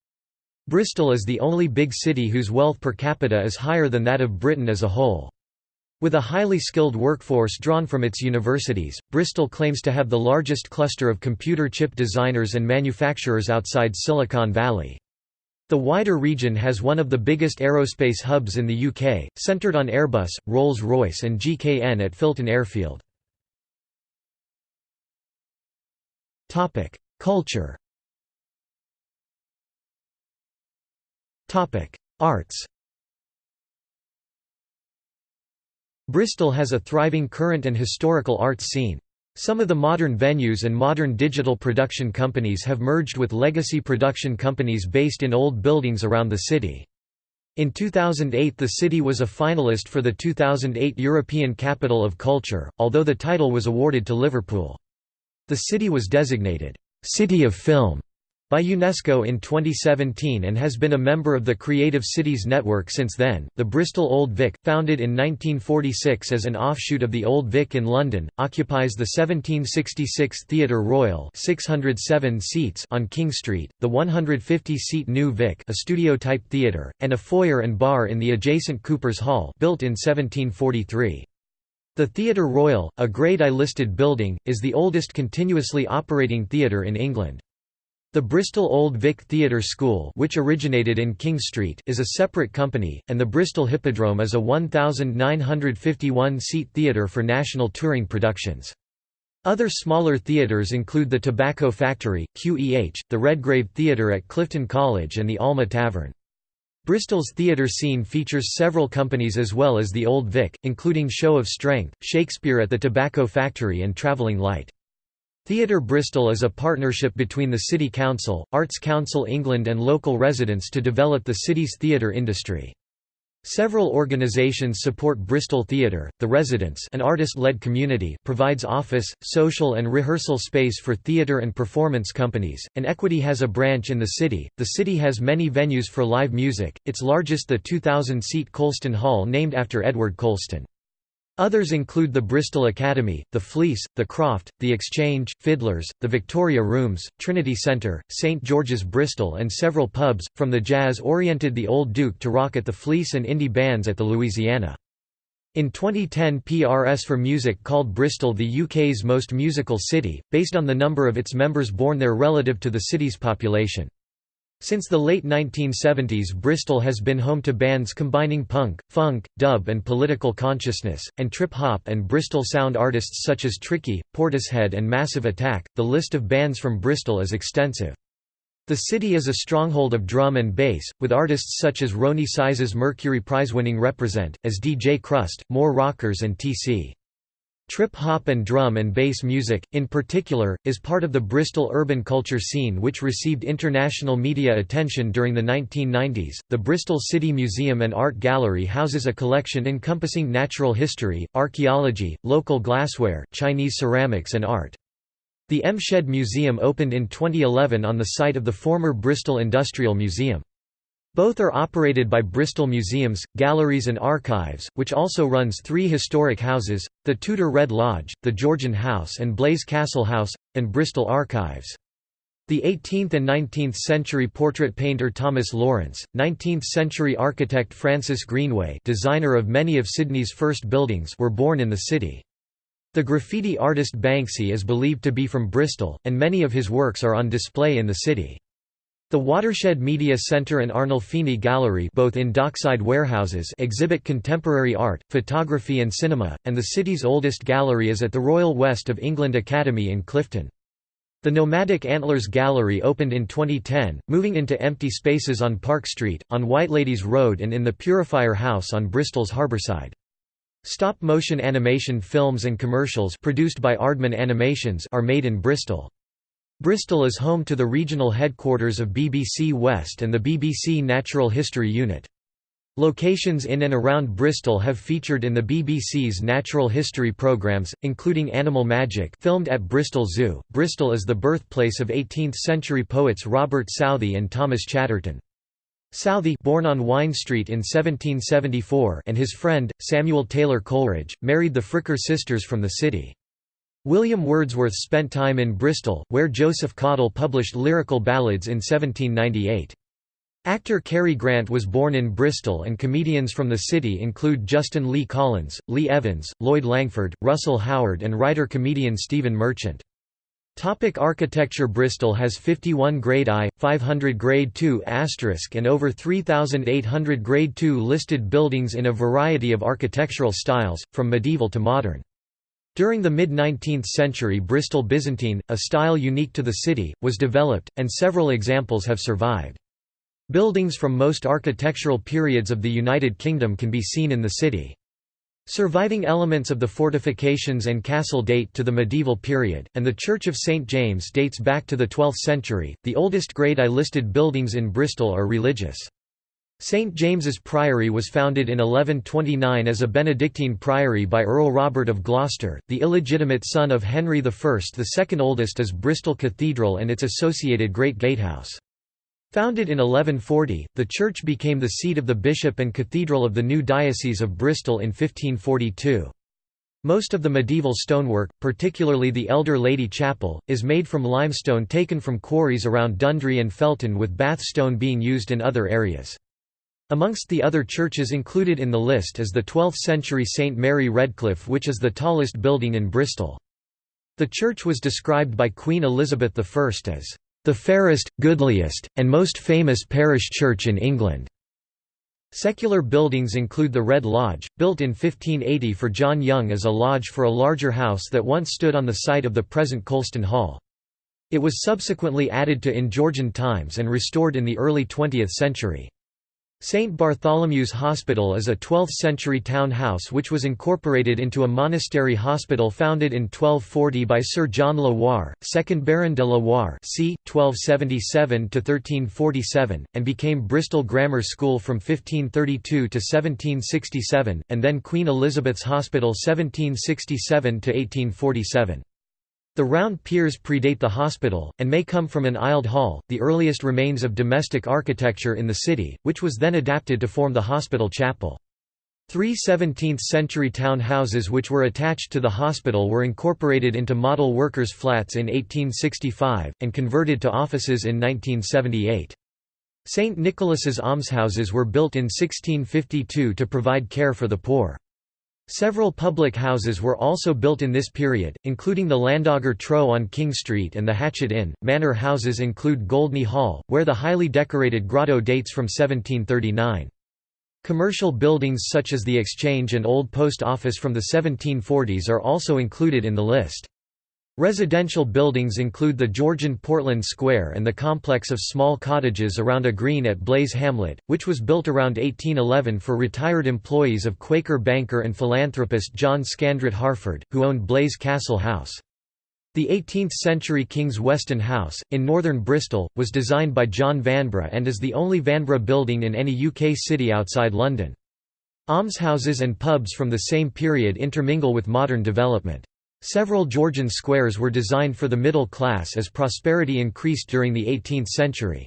Bristol is the only big city whose wealth per capita is higher than that of Britain as a whole. With a highly skilled workforce drawn from its universities, Bristol claims to have the largest cluster of computer chip designers and manufacturers outside Silicon Valley. The wider region has one of the biggest aerospace hubs in the UK, centred on Airbus, Rolls-Royce and GKN at Filton Airfield. Culture Arts Bristol has a thriving current and historical arts scene. Some of the modern venues and modern digital production companies have merged with legacy production companies based in old buildings around the city. In 2008 the city was a finalist for the 2008 European Capital of Culture, although the title was awarded to Liverpool. The city was designated, "'City of Film' by UNESCO in 2017 and has been a member of the Creative Cities Network since then. The Bristol Old Vic, founded in 1946 as an offshoot of the Old Vic in London, occupies the 1766 Theatre Royal, 607 seats on King Street, the 150-seat New Vic, a studio-type theatre, and a foyer and bar in the adjacent Cooper's Hall, built in 1743. The Theatre Royal, a Grade I listed building, is the oldest continuously operating theatre in England. The Bristol Old Vic Theatre School which originated in King Street is a separate company, and the Bristol Hippodrome is a 1,951-seat theatre for national touring productions. Other smaller theatres include the Tobacco Factory, QEH, the Redgrave Theatre at Clifton College and the Alma Tavern. Bristol's theatre scene features several companies as well as the Old Vic, including Show of Strength, Shakespeare at the Tobacco Factory and Travelling Light. Theatre Bristol is a partnership between the City Council, Arts Council England and local residents to develop the city's theatre industry. Several organisations support Bristol Theatre. The Residence, an artist-led community, provides office, social and rehearsal space for theatre and performance companies. And Equity has a branch in the city. The city has many venues for live music. Its largest the 2000-seat Colston Hall named after Edward Colston. Others include the Bristol Academy, the Fleece, the Croft, the Exchange, Fiddlers, the Victoria Rooms, Trinity Centre, St George's Bristol and several pubs, from the jazz-oriented The Old Duke to rock at the Fleece and indie bands at the Louisiana. In 2010 PRS for Music called Bristol the UK's most musical city, based on the number of its members born there relative to the city's population. Since the late 1970s Bristol has been home to bands combining punk, funk, dub and political consciousness, and trip-hop and Bristol sound artists such as Tricky, Portishead and Massive Attack. The list of bands from Bristol is extensive. The city is a stronghold of drum and bass, with artists such as Roni Size's Mercury Prize-winning Reprazent, as DJ Krust, More Rockers and T.C. Trip-hop and drum and bass music, in particular, is part of the Bristol urban culture scene which received international media attention during the 1990s. The Bristol City Museum and Art Gallery houses a collection encompassing natural history, archaeology, local glassware, Chinese ceramics and art. The M Shed Museum opened in 2011 on the site of the former Bristol Industrial Museum. Both are operated by Bristol Museums, Galleries and Archives, which also runs three historic houses, the Tudor Red Lodge, the Georgian House and Blaise Castle House, and Bristol Archives. The 18th and 19th century portrait painter Thomas Lawrence, 19th century architect Francis Greenway designer of many of Sydney's first buildings were born in the city. The graffiti artist Banksy is believed to be from Bristol, and many of his works are on display in the city. The Watershed Media Centre and Arnolfini Gallery both in dockside warehouses exhibit contemporary art, photography and cinema, and the city's oldest gallery is at the Royal West of England Academy in Clifton. The Nomadic Antlers Gallery opened in 2010, moving into empty spaces on Park Street, on Whiteladies Road and in the Purifier House on Bristol's Harbourside. Stop-motion animation films and commercials produced by Aardman Animations are made in Bristol. Bristol is home to the regional headquarters of BBC West and the BBC Natural History Unit. Locations in and around Bristol have featured in the BBC's natural history programmes, including Animal Magic filmed at Bristol Zoo. Bristol is the birthplace of 18th-century poets Robert Southey and Thomas Chatterton. Southey born on Wine Street in 1774 and his friend, Samuel Taylor Coleridge, married the Fricker sisters from the city. William Wordsworth spent time in Bristol, where Joseph Cottle published lyrical ballads in 1798. Actor Cary Grant was born in Bristol and comedians from the city include Justin Lee Collins, Lee Evans, Lloyd Langford, Russell Howard and writer-comedian Stephen Merchant. Topic architecture Bristol has 51 Grade I, 500 Grade II and over 3,800 Grade II listed buildings in a variety of architectural styles, from medieval to modern. During the mid-19th century Bristol Byzantine, a style unique to the city, was developed, and several examples have survived. Buildings from most architectural periods of the United Kingdom can be seen in the city. Surviving elements of the fortifications and castle date to the medieval period, and the Church of St James dates back to the 12th century. The oldest Grade I listed buildings in Bristol are religious. St James's Priory was founded in 1129 as a Benedictine priory by Earl Robert of Gloucester, the illegitimate son of Henry I. The second oldest is Bristol Cathedral and its associated Great Gatehouse. Founded in 1140, the church became the seat of the bishop and cathedral of the new Diocese of Bristol in 1542. Most of the medieval stonework, particularly the Elder Lady Chapel, is made from limestone taken from quarries around Dundry and Felton with Bath stone being used in other areas. Amongst the other churches included in the list is the 12th-century St Mary Redcliffe which is the tallest building in Bristol. The church was described by Queen Elizabeth I as, "...the fairest, goodliest, and most famous parish church in England." Secular buildings include the Red Lodge, built in 1580 for John Young as a lodge for a larger house that once stood on the site of the present Colston Hall. It was subsequently added to in Georgian times and restored in the early 20th century. St. Bartholomew's Hospital is a 12th-century town house which was incorporated into a monastery hospital founded in 1240 by Sir John Warr, 2nd Baron de Warr c. 1277–1347, and became Bristol Grammar School from 1532 to 1767, and then Queen Elizabeth's Hospital 1767–1847. The round piers predate the hospital, and may come from an aisled hall, the earliest remains of domestic architecture in the city, which was then adapted to form the hospital chapel. Three 17th-century town houses which were attached to the hospital were incorporated into model workers' flats in 1865, and converted to offices in 1978. St. Nicholas's almshouses were built in 1652 to provide care for the poor. Several public houses were also built in this period, including the Llandoger Trow on King Street and the Hatchet Inn. Manor houses include Goldney Hall, where the highly decorated grotto dates from 1739. Commercial buildings such as the Exchange and Old Post Office from the 1740s are also included in the list. Residential buildings include the Georgian Portland Square and the complex of small cottages around a green at Blaise Hamlet, which was built around 1811 for retired employees of Quaker banker and philanthropist John Scandrett Harford, who owned Blaise Castle House. The 18th-century King's Weston House, in northern Bristol, was designed by John Vanbrugh and is the only Vanbrugh building in any UK city outside London. Almshouses and pubs from the same period intermingle with modern development. Several Georgian squares were designed for the middle class as prosperity increased during the 18th century.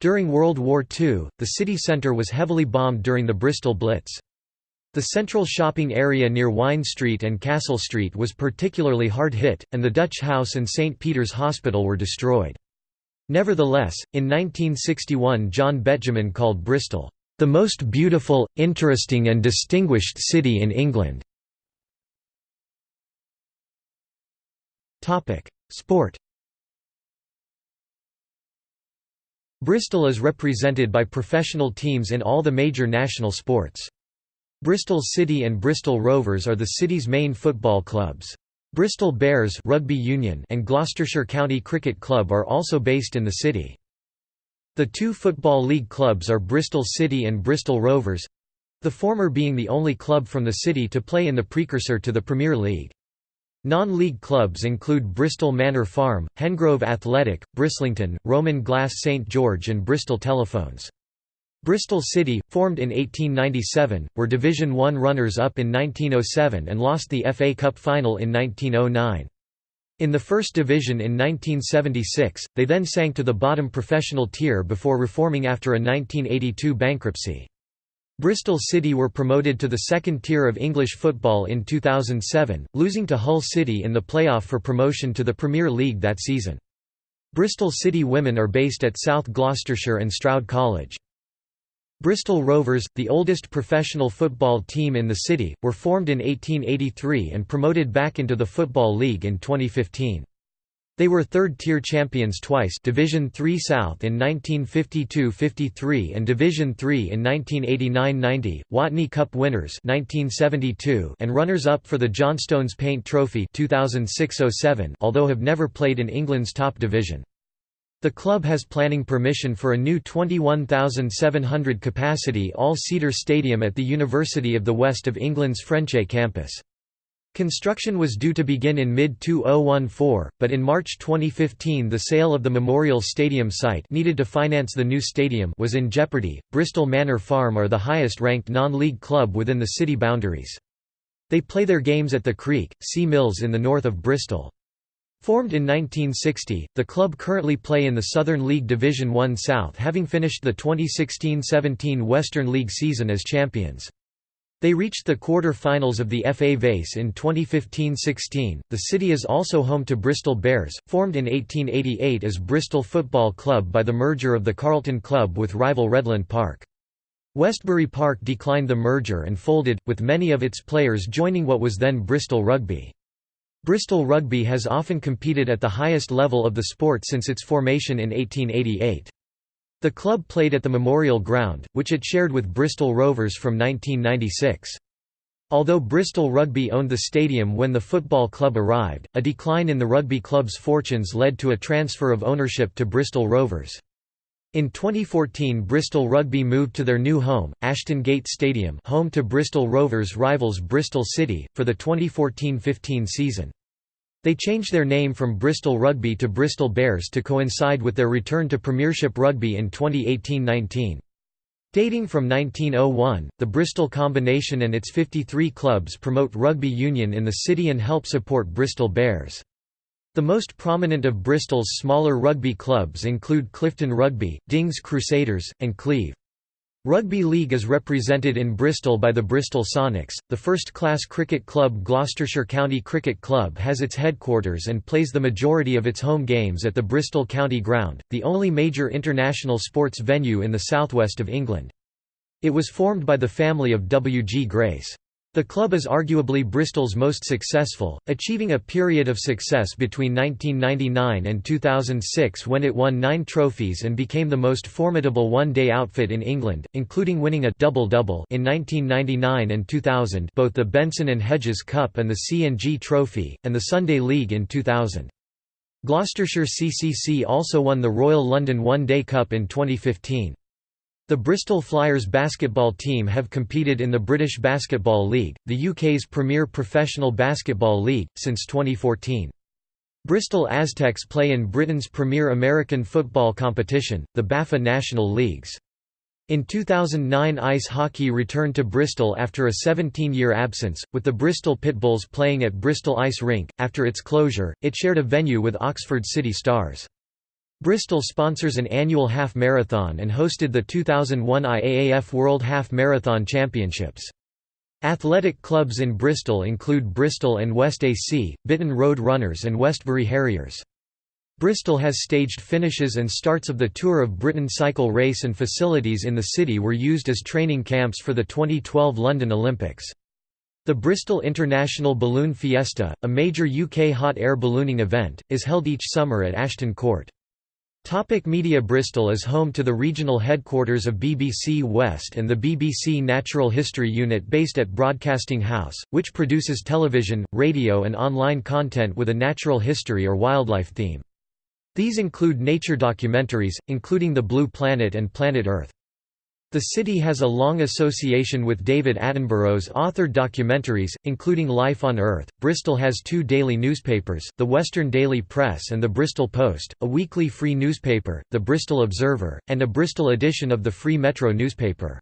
During World War II, the city centre was heavily bombed during the Bristol Blitz. The central shopping area near Wine Street and Castle Street was particularly hard hit, and the Dutch House and St. Peter's Hospital were destroyed. Nevertheless, in 1961 John Betjeman called Bristol, "...the most beautiful, interesting and distinguished city in England." Sport Bristol is represented by professional teams in all the major national sports. Bristol City and Bristol Rovers are the city's main football clubs. Bristol Bears rugby union and Gloucestershire County Cricket Club are also based in the city. The two Football League clubs are Bristol City and Bristol Rovers—the former being the only club from the city to play in the precursor to the Premier League. Non-league clubs include Bristol Manor Farm, Hengrove Athletic, Brislington, Roman Glass St George and Bristol Telephones. Bristol City, formed in 1897, were Division One runners-up in 1907 and lost the FA Cup final in 1909. In the First Division in 1976, they then sank to the bottom professional tier before reforming after a 1982 bankruptcy. Bristol City were promoted to the second tier of English football in 2007, losing to Hull City in the playoff for promotion to the Premier League that season. Bristol City women are based at South Gloucestershire and Stroud College. Bristol Rovers, the oldest professional football team in the city, were formed in 1883 and promoted back into the Football League in 2015. They were third-tier champions twice Division III South in 1952–53 and Division III in 1989–90, Watney Cup winners 1972 and runners-up for the Johnstone's Paint Trophy 2006–07 although have never played in England's top division. The club has planning permission for a new 21,700 capacity all-seater stadium at the University of the West of England's Frenchay campus. Construction was due to begin in mid-2014, but in March 2015 the sale of the Memorial Stadium site needed to finance the new stadium was in jeopardy. Bristol Manor Farm are the highest-ranked non-league club within the city boundaries. They play their games at the Creek, Sea Mills in the north of Bristol. Formed in 1960, the club currently play in the Southern League Division 1 South having finished the 2016–17 Western League season as champions. They reached the quarter-finals of the FA Vase in 2015–16. The city is also home to Bristol Bears, formed in 1888 as Bristol Football Club by the merger of the Carlton Club with rival Redland Park. Westbury Park declined the merger and folded, with many of its players joining what was then Bristol Rugby. Bristol Rugby has often competed at the highest level of the sport since its formation in 1888. The club played at the Memorial Ground, which it shared with Bristol Rovers from 1996. Although Bristol Rugby owned the stadium when the football club arrived, a decline in the rugby club's fortunes led to a transfer of ownership to Bristol Rovers. In 2014 Bristol Rugby moved to their new home, Ashton Gate Stadium home to Bristol Rovers rivals Bristol City, for the 2014–15 season. They changed their name from Bristol Rugby to Bristol Bears to coincide with their return to Premiership Rugby in 2018–19. Dating from 1901, the Bristol Combination and its 53 clubs promote rugby union in the city and help support Bristol Bears. The most prominent of Bristol's smaller rugby clubs include Clifton Rugby, Dings Crusaders, and Cleve. Rugby league is represented in Bristol by the Bristol Sonics. The first-class cricket club Gloucestershire County Cricket Club has its headquarters and plays the majority of its home games at the Bristol County Ground, the only major international sports venue in the southwest of England. It was formed by the family of W. G. Grace. The club is arguably Bristol's most successful, achieving a period of success between 1999 and 2006 when it won nine trophies and became the most formidable one-day outfit in England, including winning a double-double in 1999 and 2000 both the Benson and Hedges Cup and the C&G Trophy, and the Sunday League in 2000. Gloucestershire CCC also won the Royal London One Day Cup in 2015. The Bristol Flyers basketball team have competed in the British Basketball League, the UK's premier professional basketball league, since 2014. Bristol Aztecs play in Britain's premier American football competition, the BAFA National Leagues. In 2009 ice hockey returned to Bristol after a 17-year absence, with the Bristol Pitbulls playing at Bristol Ice Rink. After its closure, it shared a venue with Oxford City Stars. Bristol sponsors an annual half marathon and hosted the 2001 IAAF World Half Marathon Championships. Athletic clubs in Bristol include Bristol and West AC, Bitton Road Runners and Westbury Harriers. Bristol has staged finishes and starts of the Tour of Britain cycle race and facilities in the city were used as training camps for the 2012 London Olympics. The Bristol International Balloon Fiesta, a major UK hot air ballooning event, is held each summer at Ashton Court. Topic Media Bristol is home to the regional headquarters of BBC West and the BBC Natural History Unit based at Broadcasting House, which produces television, radio and online content with a natural history or wildlife theme. These include nature documentaries, including The Blue Planet and Planet Earth. The city has a long association with David Attenborough's authored documentaries, including Life on Earth. Bristol has two daily newspapers, the Western Daily Press and the Bristol Post, a weekly free newspaper, the Bristol Observer, and a Bristol edition of the Free Metro newspaper.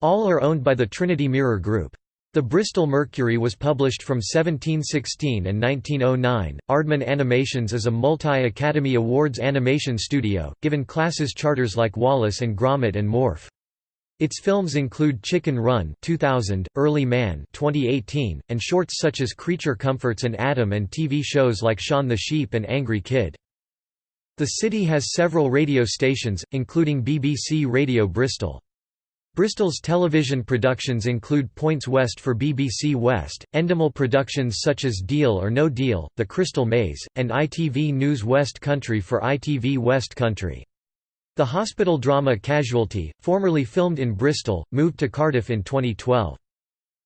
All are owned by the Trinity Mirror Group. The Bristol Mercury was published from 1716 and 1909. Aardman Animations is a multi-Academy Awards animation studio, given classes charters like Wallace and Gromit and Morph. Its films include Chicken Run 2000, Early Man 2018, and shorts such as Creature Comforts and Adam and TV shows like Shaun the Sheep and Angry Kid. The city has several radio stations, including BBC Radio Bristol. Bristol's television productions include Points West for BBC West, Endemol productions such as Deal or No Deal, The Crystal Maze, and ITV News West Country for ITV West Country. The hospital drama Casualty, formerly filmed in Bristol, moved to Cardiff in 2012.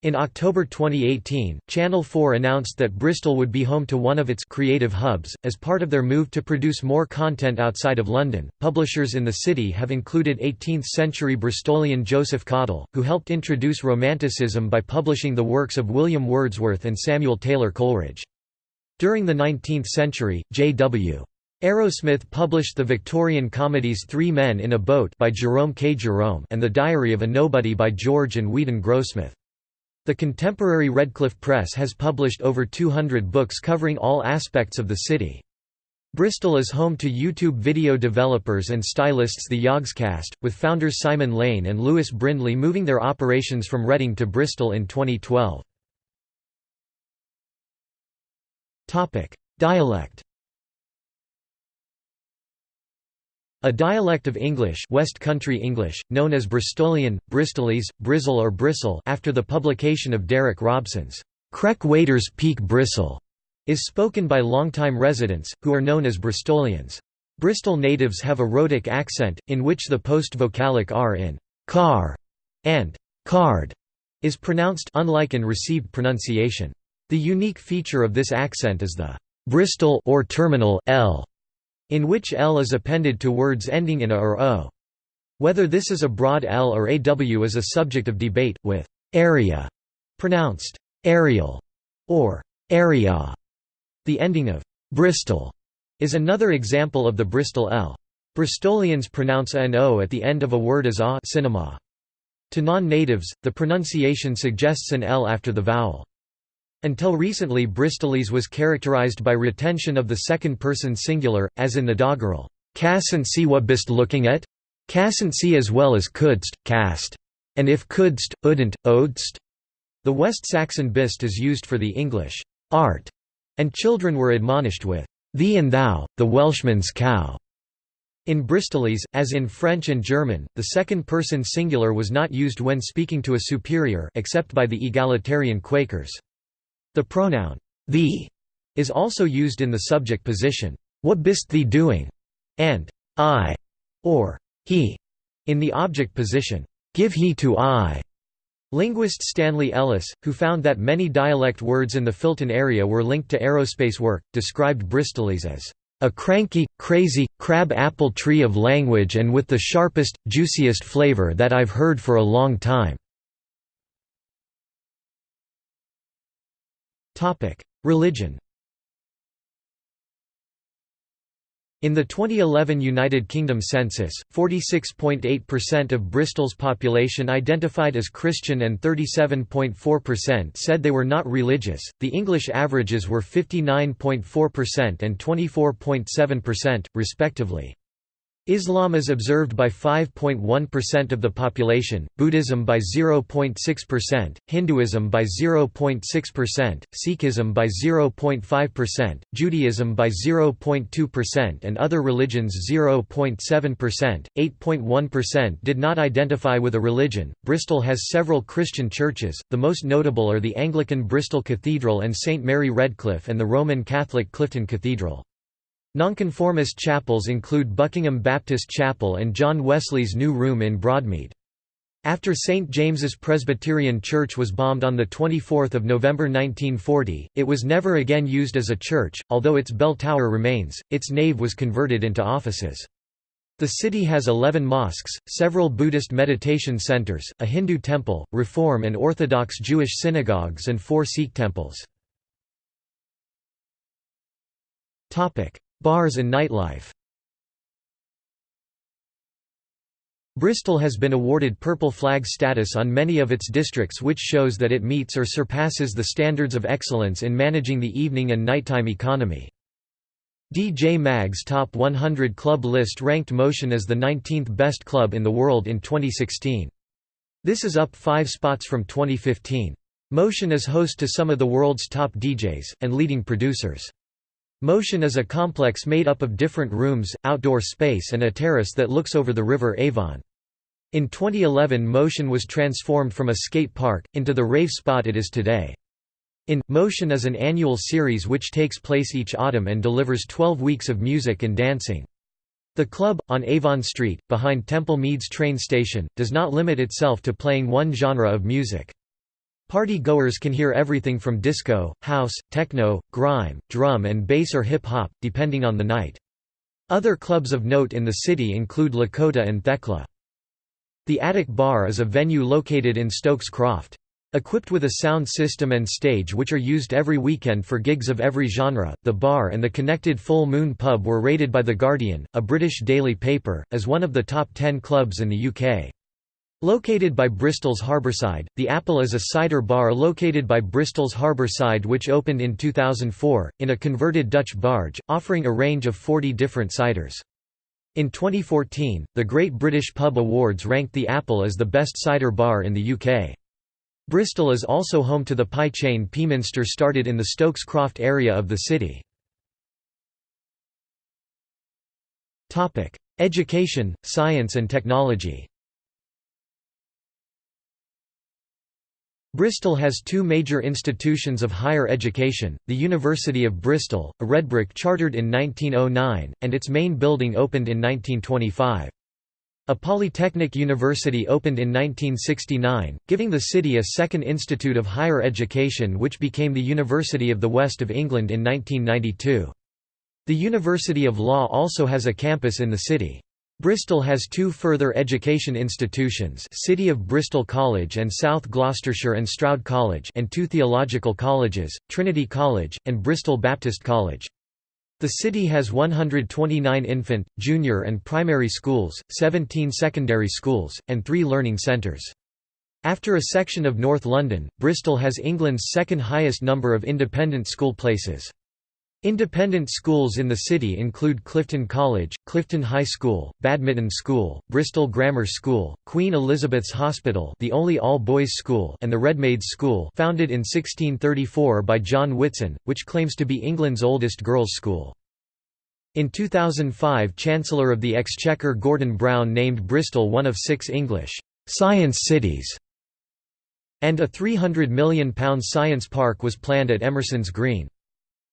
In October 2018, Channel 4 announced that Bristol would be home to one of its creative hubs. As part of their move to produce more content outside of London, publishers in the city have included 18th century Bristolian Joseph Cottle, who helped introduce Romanticism by publishing the works of William Wordsworth and Samuel Taylor Coleridge. During the 19th century, J.W. Arrowsmith published the Victorian comedies Three Men in a Boat by Jerome K. Jerome and The Diary of a Nobody by George and Weedon Grossmith. The contemporary Redcliffe Press has published over 200 books covering all aspects of the city. Bristol is home to YouTube video developers and stylists The Yogscast, with founders Simon Lane and Lewis Brindley moving their operations from Reading to Bristol in 2012. Dialect A dialect of English West Country English, known as Bristolian, Bristolese, Brizzle or Bristle after the publication of Derek Robson's Krek Waiters Peak Bristle, is spoken by longtime residents, who are known as Bristolians. Bristol natives have a rhotic accent, in which the post-vocalic r in car and card is pronounced unlike in received pronunciation. The unique feature of this accent is the Bristol or terminal l in which L is appended to words ending in A or O. Whether this is a broad L or AW is a subject of debate, with area pronounced aerial or area. The ending of Bristol is another example of the Bristol L. Bristolians pronounce A and O at the end of a word as A cinema. To non-natives, the pronunciation suggests an L after the vowel. Until recently Bristolese was characterized by retention of the second-person singular, as in the doggerel, "'Casn't see what bist looking at? Casn't see as well as couldst, cast. And if couldst, udn't, odst?' The West Saxon bist is used for the English, art, and children were admonished with, thee and thou, the Welshman's cow. In Bristolese, as in French and German, the second-person singular was not used when speaking to a superior except by the egalitarian Quakers. The pronoun thee is also used in the subject position, what bist thee doing, and I or he in the object position, give he to I. Linguist Stanley Ellis, who found that many dialect words in the Filton area were linked to aerospace work, described Bristolese as a cranky, crazy, crab-apple tree of language and with the sharpest, juiciest flavor that I've heard for a long time." Religion In the 2011 United Kingdom census, 46.8% of Bristol's population identified as Christian and 37.4% said they were not religious. The English averages were 59.4% and 24.7%, respectively. Islam is observed by 5.1% of the population, Buddhism by 0.6%, Hinduism by 0.6%, Sikhism by 0.5%, Judaism by 0.2% and other religions 0.7%. 8.1% did not identify with a religion. Bristol has several Christian churches, the most notable are the Anglican Bristol Cathedral and St Mary Redcliffe and the Roman Catholic Clifton Cathedral. Nonconformist chapels include Buckingham Baptist Chapel and John Wesley's New Room in Broadmead. After St. James's Presbyterian Church was bombed on 24 November 1940, it was never again used as a church, although its bell tower remains, its nave was converted into offices. The city has 11 mosques, several Buddhist meditation centers, a Hindu temple, Reform and Orthodox Jewish synagogues and four Sikh temples. Bars and nightlife Bristol has been awarded Purple Flag status on many of its districts which shows that it meets or surpasses the standards of excellence in managing the evening and nighttime economy. DJ Mag's Top 100 Club list ranked Motion as the 19th best club in the world in 2016. This is up five spots from 2015. Motion is host to some of the world's top DJs, and leading producers. Motion is a complex made up of different rooms, outdoor space and a terrace that looks over the river Avon. In 2011 Motion was transformed from a skate park, into the rave spot it is today. In Motion is an annual series which takes place each autumn and delivers 12 weeks of music and dancing. The club, on Avon Street, behind Temple Meads train station, does not limit itself to playing one genre of music. Party goers can hear everything from disco, house, techno, grime, drum and bass or hip-hop, depending on the night. Other clubs of note in the city include Lakota and Thekla. The Attic Bar is a venue located in Stokes Croft. Equipped with a sound system and stage which are used every weekend for gigs of every genre, the bar and the connected Full Moon pub were rated by The Guardian, a British daily paper, as one of the top 10 clubs in the UK. Located by Bristol's Harborside, the Apple is a cider bar located by Bristol's Harborside which opened in 2004, in a converted Dutch barge, offering a range of 40 different ciders. In 2014, the Great British Pub Awards ranked the Apple as the best cider bar in the UK. Bristol is also home to the pie chain Pieminister started in the Stokes Croft area of the city. Education, science and technology Bristol has two major institutions of higher education, the University of Bristol, a redbrick chartered in 1909, and its main building opened in 1925. A polytechnic university opened in 1969, giving the city a second institute of higher education which became the University of the West of England in 1992. The University of Law also has a campus in the city. Bristol has two further education institutions City of Bristol College and South Gloucestershire and Stroud College and two theological colleges, Trinity College, and Bristol Baptist College. The city has 129 infant, junior and primary schools, 17 secondary schools, and three learning centres. After a section of North London, Bristol has England's second highest number of independent school places. Independent schools in the city include Clifton College, Clifton High School, Badminton School, Bristol Grammar School, Queen Elizabeth's Hospital the only all-boys school and the Redmaids School founded in 1634 by John Whitson, which claims to be England's oldest girls' school. In 2005 Chancellor of the Exchequer Gordon Brown named Bristol one of six English «science cities» and a £300 million science park was planned at Emerson's Green.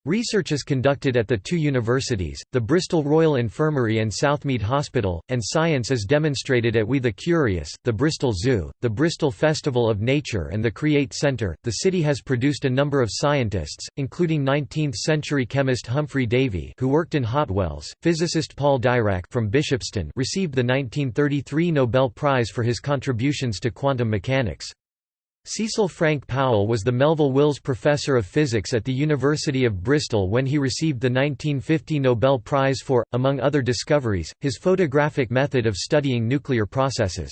Research is conducted at the two universities, the Bristol Royal Infirmary and Southmead Hospital, and science is demonstrated at We the Curious, the Bristol Zoo, the Bristol Festival of Nature, and the Create Centre. The city has produced a number of scientists, including 19th century chemist Humphry Davy, who worked in Hotwells, physicist Paul Dirac from Bishopston, received the 1933 Nobel Prize for his contributions to quantum mechanics. Cecil Frank Powell was the Melville Wills Professor of Physics at the University of Bristol when he received the 1950 Nobel Prize for, among other discoveries, his photographic method of studying nuclear processes.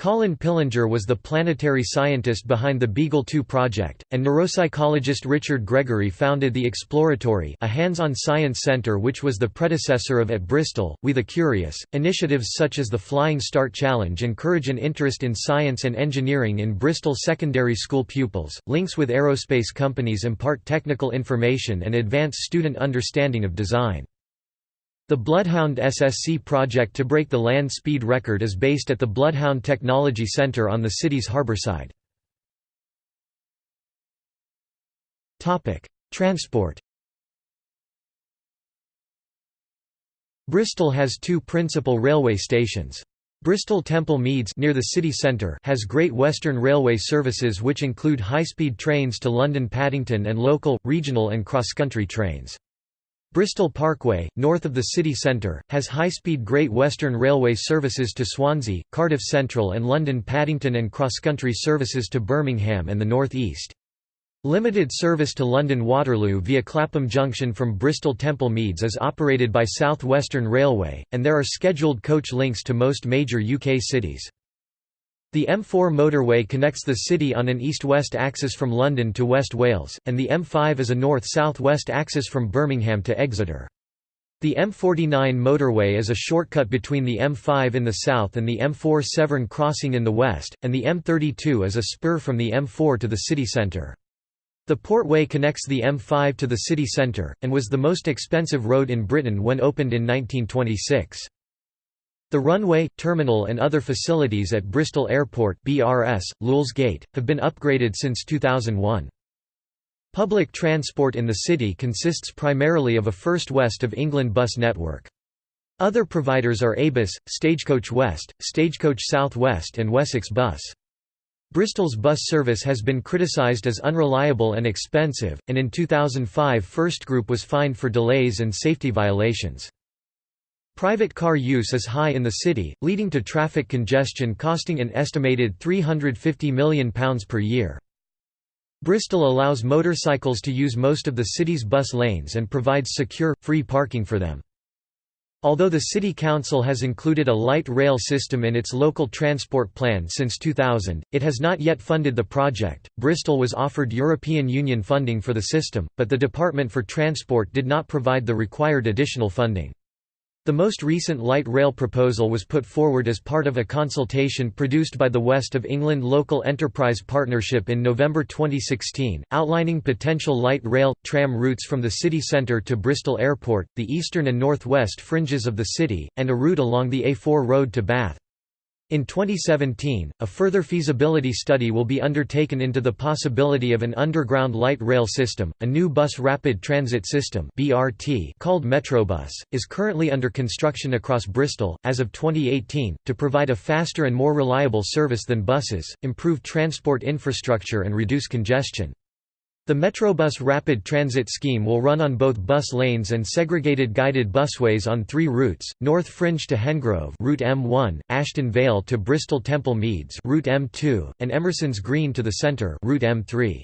Colin Pillinger was the planetary scientist behind the Beagle 2 project, and neuropsychologist Richard Gregory founded the Exploratory a hands-on science center which was the predecessor of at Bristol, We the Curious. Initiatives such as the Flying Start Challenge encourage an interest in science and engineering in Bristol secondary school pupils. Links with aerospace companies impart technical information and advance student understanding of design. The Bloodhound SSC project to break the land speed record is based at the Bloodhound Technology Centre on the city's harbourside. Transport Bristol has two principal railway stations. Bristol Temple Meads near the city centre has Great Western Railway services which include high-speed trains to London Paddington and local, regional and cross-country trains. Bristol Parkway, north of the city centre, has high-speed Great Western Railway services to Swansea, Cardiff Central and London Paddington and cross-country services to Birmingham and the North East. Limited service to London Waterloo via Clapham Junction from Bristol Temple Meads is operated by South Western Railway, and there are scheduled coach links to most major UK cities. The M4 motorway connects the city on an east-west axis from London to West Wales, and the M5 is a north-south-west axis from Birmingham to Exeter. The M49 motorway is a shortcut between the M5 in the south and the M4 Severn crossing in the west, and the M32 is a spur from the M4 to the city centre. The Portway connects the M5 to the city centre, and was the most expensive road in Britain when opened in 1926. The runway, terminal and other facilities at Bristol Airport BRS, Lulsgate, have been upgraded since 2001. Public transport in the city consists primarily of a First West of England bus network. Other providers are ABUS, Stagecoach West, Stagecoach South West and Wessex Bus. Bristol's bus service has been criticised as unreliable and expensive, and in 2005 First Group was fined for delays and safety violations. Private car use is high in the city, leading to traffic congestion costing an estimated £350 million per year. Bristol allows motorcycles to use most of the city's bus lanes and provides secure, free parking for them. Although the City Council has included a light rail system in its local transport plan since 2000, it has not yet funded the project. Bristol was offered European Union funding for the system, but the Department for Transport did not provide the required additional funding. The most recent light rail proposal was put forward as part of a consultation produced by the West of England Local Enterprise Partnership in November 2016, outlining potential light rail, tram routes from the city centre to Bristol Airport, the eastern and northwest fringes of the city, and a route along the A4 road to Bath. In 2017, a further feasibility study will be undertaken into the possibility of an underground light rail system. A new bus rapid transit system (BRT) called Metrobus is currently under construction across Bristol as of 2018 to provide a faster and more reliable service than buses, improve transport infrastructure and reduce congestion. The Metrobus Rapid Transit Scheme will run on both bus lanes and segregated guided busways on three routes, North Fringe to Hengrove Route M1, Ashton Vale to Bristol Temple Meads Route M2, and Emerson's Green to the Centre Route M3.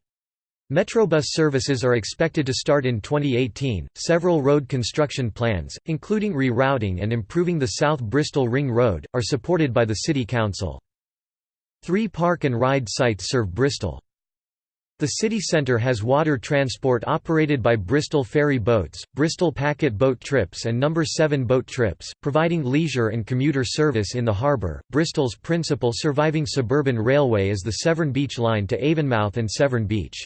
Metrobus services are expected to start in 2018. Several road construction plans, including rerouting and improving the South Bristol Ring Road, are supported by the City Council. Three park and ride sites serve Bristol. The city centre has water transport operated by Bristol Ferry Boats, Bristol Packet Boat Trips and No. 7 Boat Trips, providing leisure and commuter service in the harbour. Bristol's principal surviving suburban railway is the Severn Beach Line to Avonmouth and Severn Beach.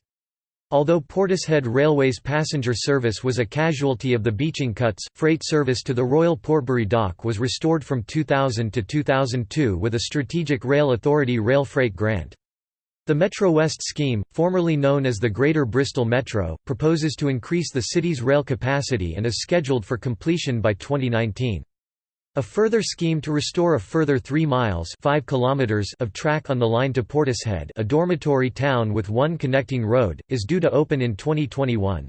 Although Portishead Railway's passenger service was a casualty of the Beeching cuts, freight service to the Royal Portbury Dock was restored from 2000 to 2002 with a Strategic Rail Authority rail freight grant. The Metro West scheme, formerly known as the Greater Bristol Metro, proposes to increase the city's rail capacity and is scheduled for completion by 2019. A further scheme to restore a further 3 miles 5 kilometers of track on the line to Portishead a dormitory town with one connecting road, is due to open in 2021.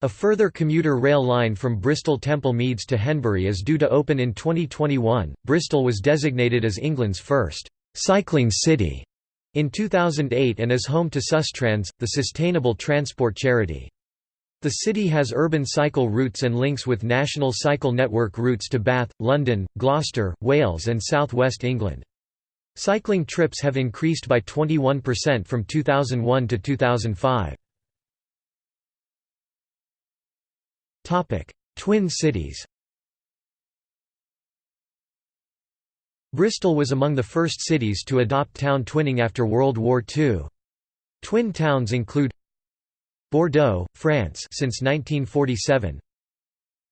A further commuter rail line from Bristol Temple Meads to Henbury is due to open in 2021. Bristol was designated as England's first cycling city in 2008 and is home to Sustrans, the sustainable transport charity. The city has urban cycle routes and links with National Cycle Network routes to Bath, London, Gloucester, Wales and South West England. Cycling trips have increased by 21% from 2001 to 2005. Twin cities Bristol was among the first cities to adopt town twinning after World War II. Twin towns include Bordeaux, France since 1947.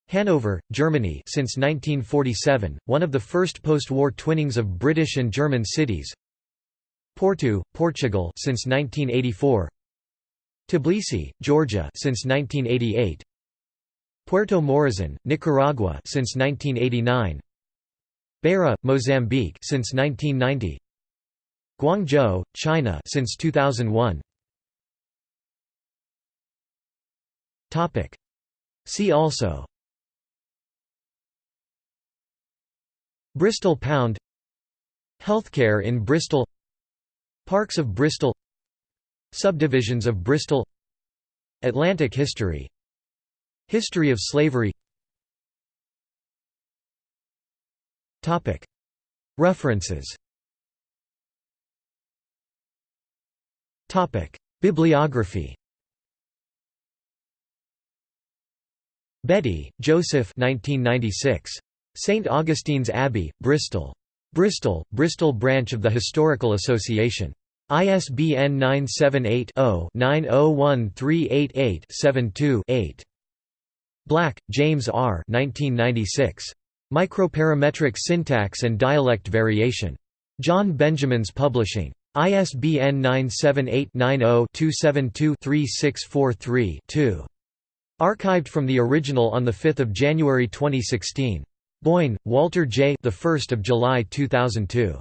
Hanover, Germany since 1947, one of the first post-war twinnings of British and German cities. Porto, Portugal since 1984. Tbilisi, Georgia since 1988. Puerto Morazan, Nicaragua since 1989. Beira, Mozambique since 1990. Guangzhou, China since 2001. Topic. See also. Bristol Pound. Healthcare in Bristol. Parks of Bristol. Subdivisions of Bristol. Atlantic history. History of slavery References Bibliography Bettey, Joseph 1996. St. Augustine's Abbey, Bristol. Bristol, Bristol branch of the Historical Association. ISBN 978 0 901388 72 8. Black, James R. 1996. Microparametric syntax and dialect variation. John Benjamins Publishing. ISBN 978-90-272-3643-2. Archived from the original on 5 January 2016. Boyne, Walter J. The 1st of July 2002.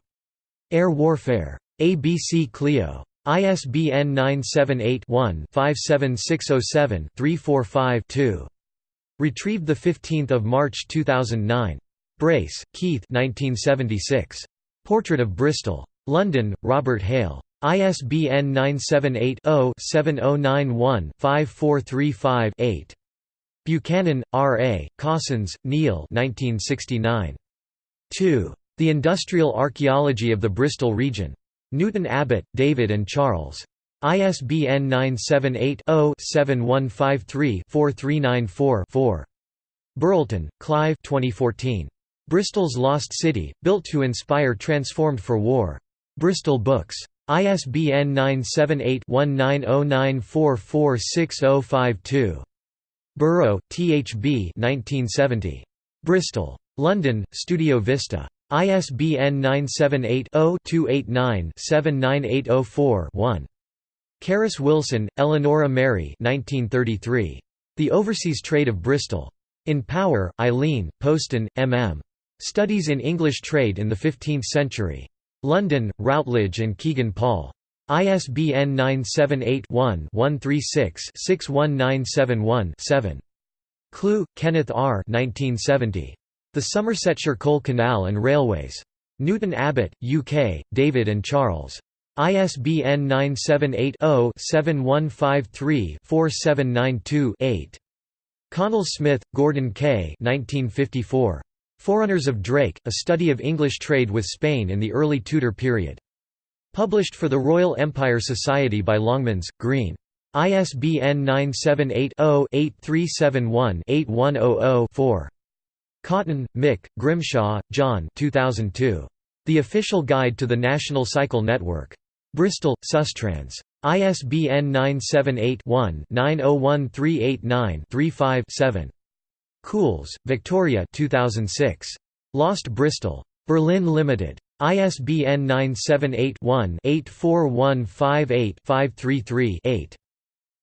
Air Warfare. ABC Clio. ISBN 978-1-57607-345-2. Retrieved 15 March 2009. Brace, Keith 1976. Portrait of Bristol. London, Robert Hale. ISBN 978-0-7091-5435-8. Buchanan, R. A., Cossons, Neil 1969. 2. The Industrial Archaeology of the Bristol Region. Newton Abbot, David and Charles. ISBN 978-0-7153-4394-4. Burlton, Clive 2014. Bristol's Lost City, Built to Inspire Transformed for War. Bristol Books. ISBN 978-1909446052. Burrough, T. H. B. 1970. Bristol. London, Studio Vista. ISBN 978-0-289-79804-1. Carus Wilson, Eleonora Mary 1933. The Overseas Trade of Bristol. In Power, Eileen, Postan, M. M. Studies in English Trade in the Fifteenth Century. London, Routledge and Kegan Paul. ISBN 978-1-136-61971-7. Clew, Kenneth R. 1970. The Somersetshire Coal Canal and Railways. Newton Abbot, UK, David and Charles. ISBN 978-0-7153-4792-8. Connell Smith, Gordon K. 1954. Forerunners of Drake, A Study of English Trade with Spain in the Early Tudor Period. Published for the Royal Empire Society by Longmans, Green. ISBN 978 0 8371 8100 4. Cotton, Mick, Grimshaw, John 2002. The Official Guide to the National Cycle Network. Bristol, Sustrans. ISBN 978-1-901389-35-7. Coules, Victoria 2006. Lost Bristol. Birlinn Limited. ISBN 978-1-84158-533-8.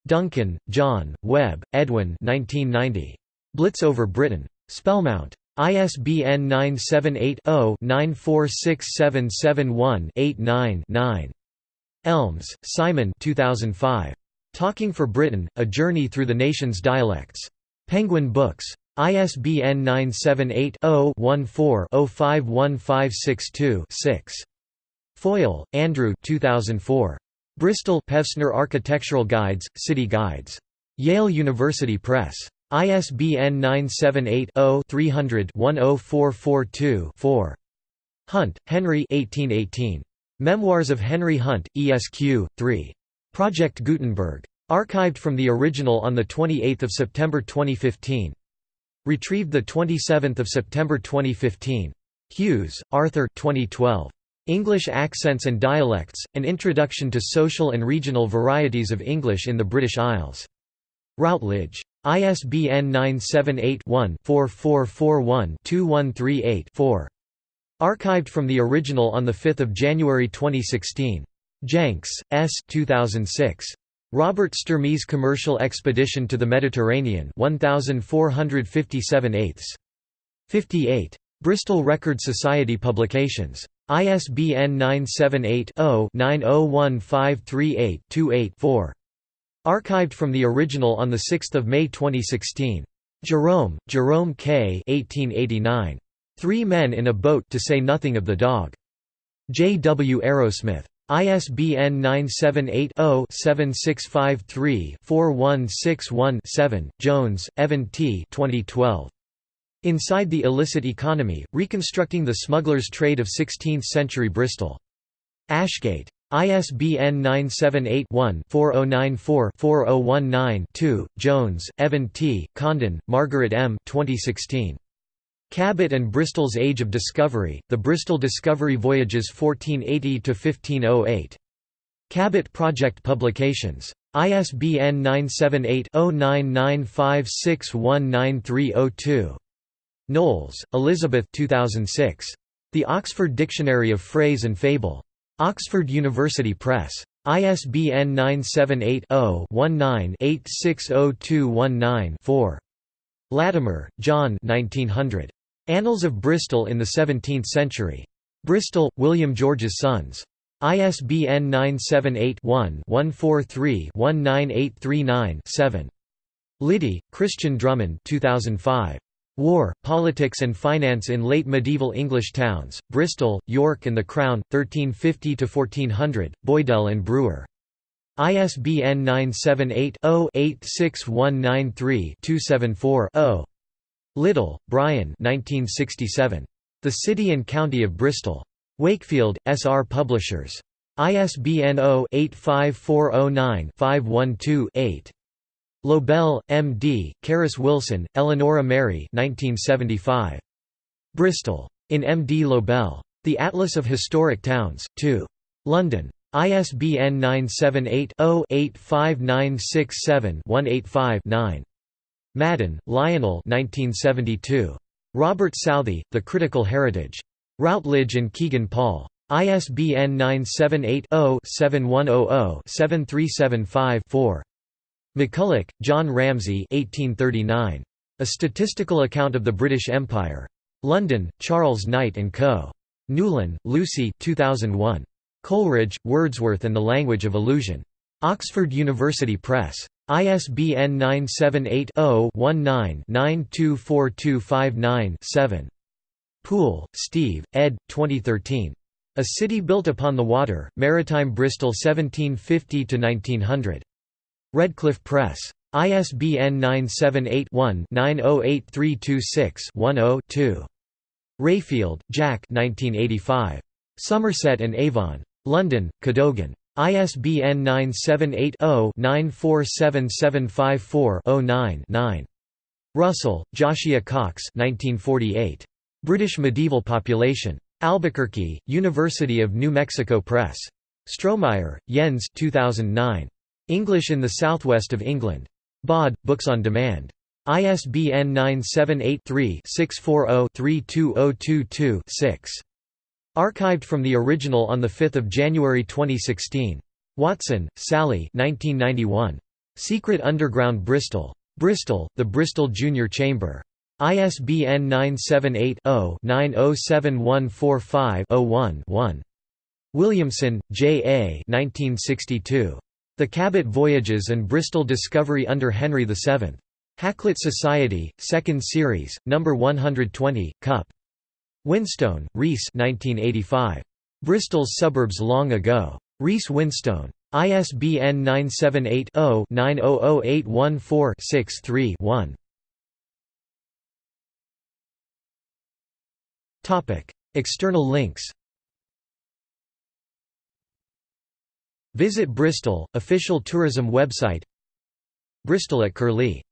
Duncan, John, Webb, Edwin 1990. Blitz over Britain. Spellmount. ISBN 978-0-946771-89-9. Elmes, Simon 2005. Talking for Britain, A Journey Through the Nation's Dialects. Penguin Books. ISBN 978-0-14-051562-6. Foyle, Andrew 2004. Bristol Pevsner Architectural Guides, City Guides. Yale University Press. ISBN 978-0-300-10442-4. Hunt, Henry 1818. Memoirs of Henry Hunt, ESQ, 3. Project Gutenberg. Archived from the original on 28 September 2015. Retrieved 27 September 2015. Hughes, Arthur 2012. English Accents and Dialects, An Introduction to Social and Regional Varieties of English in the British Isles. Routledge. ISBN 978-1-4441-2138-4. Archived from the original on 5 January 2016. Jenks, S. 2006. Robert Sturmy's Commercial Expedition to the Mediterranean 1457 eighths. 58. Bristol Record Society Publications. ISBN 978 0 901538 28 4. Archived from the original on 6 May 2016. Jerome, Jerome K. 1889. Three Men in a Boat to Say Nothing of the Dog. J. W. Arrowsmith. ISBN 978-0-7653-4161-7. Jones, Evan T. 2012. Inside the Illicit Economy, Reconstructing the Smuggler's Trade of Sixteenth-Century Bristol. Ashgate. ISBN 978-1-4094-4019-2. Jones, Evan T., Condon, Margaret M. 2016. Cabot and Bristol's Age of Discovery, The Bristol Discovery Voyages 1480–1508. Cabot Project Publications. ISBN 978 0995619302. Knowles, Elizabeth 2006. The Oxford Dictionary of Phrase and Fable. Oxford University Press. ISBN 978-0-19-860219-4. Latimer, John 1900. Annals of Bristol in the Seventeenth Century. Bristol, William George's Sons. ISBN 978-1-143-19839-7. Liddy, Christian Drummond 2005. War, Politics and Finance in Late Medieval English Towns, Bristol, York and the Crown, 1350–1400, Boydell and Brewer. ISBN 978-0-86193-274-0. Little, Bryan 1967. The City and County of Bristol. Wakefield, S. R. Publishers. ISBN 0-85409-512-8. Lobel, M. D., Carus Wilson, Eleonora Mary 1975. Bristol. In M. D. Lobel. The Atlas of Historic Towns, 2. London. ISBN 978-0-85967-185-9. Madden, Lionel 1972. Robert Southey, The Critical Heritage. Routledge and Kegan Paul. ISBN 978 0 7100 7375 4. McCulloch, John Ramsay 1839. A Statistical Account of the British Empire. London, Charles Knight & Co. Newlyn, Lucy 2001. Coleridge, Wordsworth and the Language of Illusion. Oxford University Press. ISBN 978 0 19 924259 7. Poole, Steve, ed. 2013. A City Built Upon the Water, Maritime Bristol 1750–1900. Redcliffe Press. ISBN 978-1-908326-10-2. Rayfield, Jack 1985. Somerset and Avon. London, Cadogan. ISBN 978-0-947754-09-9. Russell, Josiah Cox British Medieval Population. Albuquerque, University of New Mexico Press. Strohmeyer, Jens 2009. English in the Southwest of England. Bod, Books on Demand. ISBN 978-3-640-32022-6. Archived from the original on 5 January 2016. Watson, Sally 1991. Secret Underground Bristol. Bristol, The Bristol Junior Chamber. ISBN 978 0 907145 one Williamson, J. A. 1962. The Cabot Voyages and Bristol Discovery under Henry VII. Hakluyt Society, 2nd Series, No. 120, Cup. Winstone, Reece Bristol's Suburbs Long Ago. Reece Winstone. ISBN 978 0 900814 63 one External links Visit Bristol, official tourism website Bristol at Curlie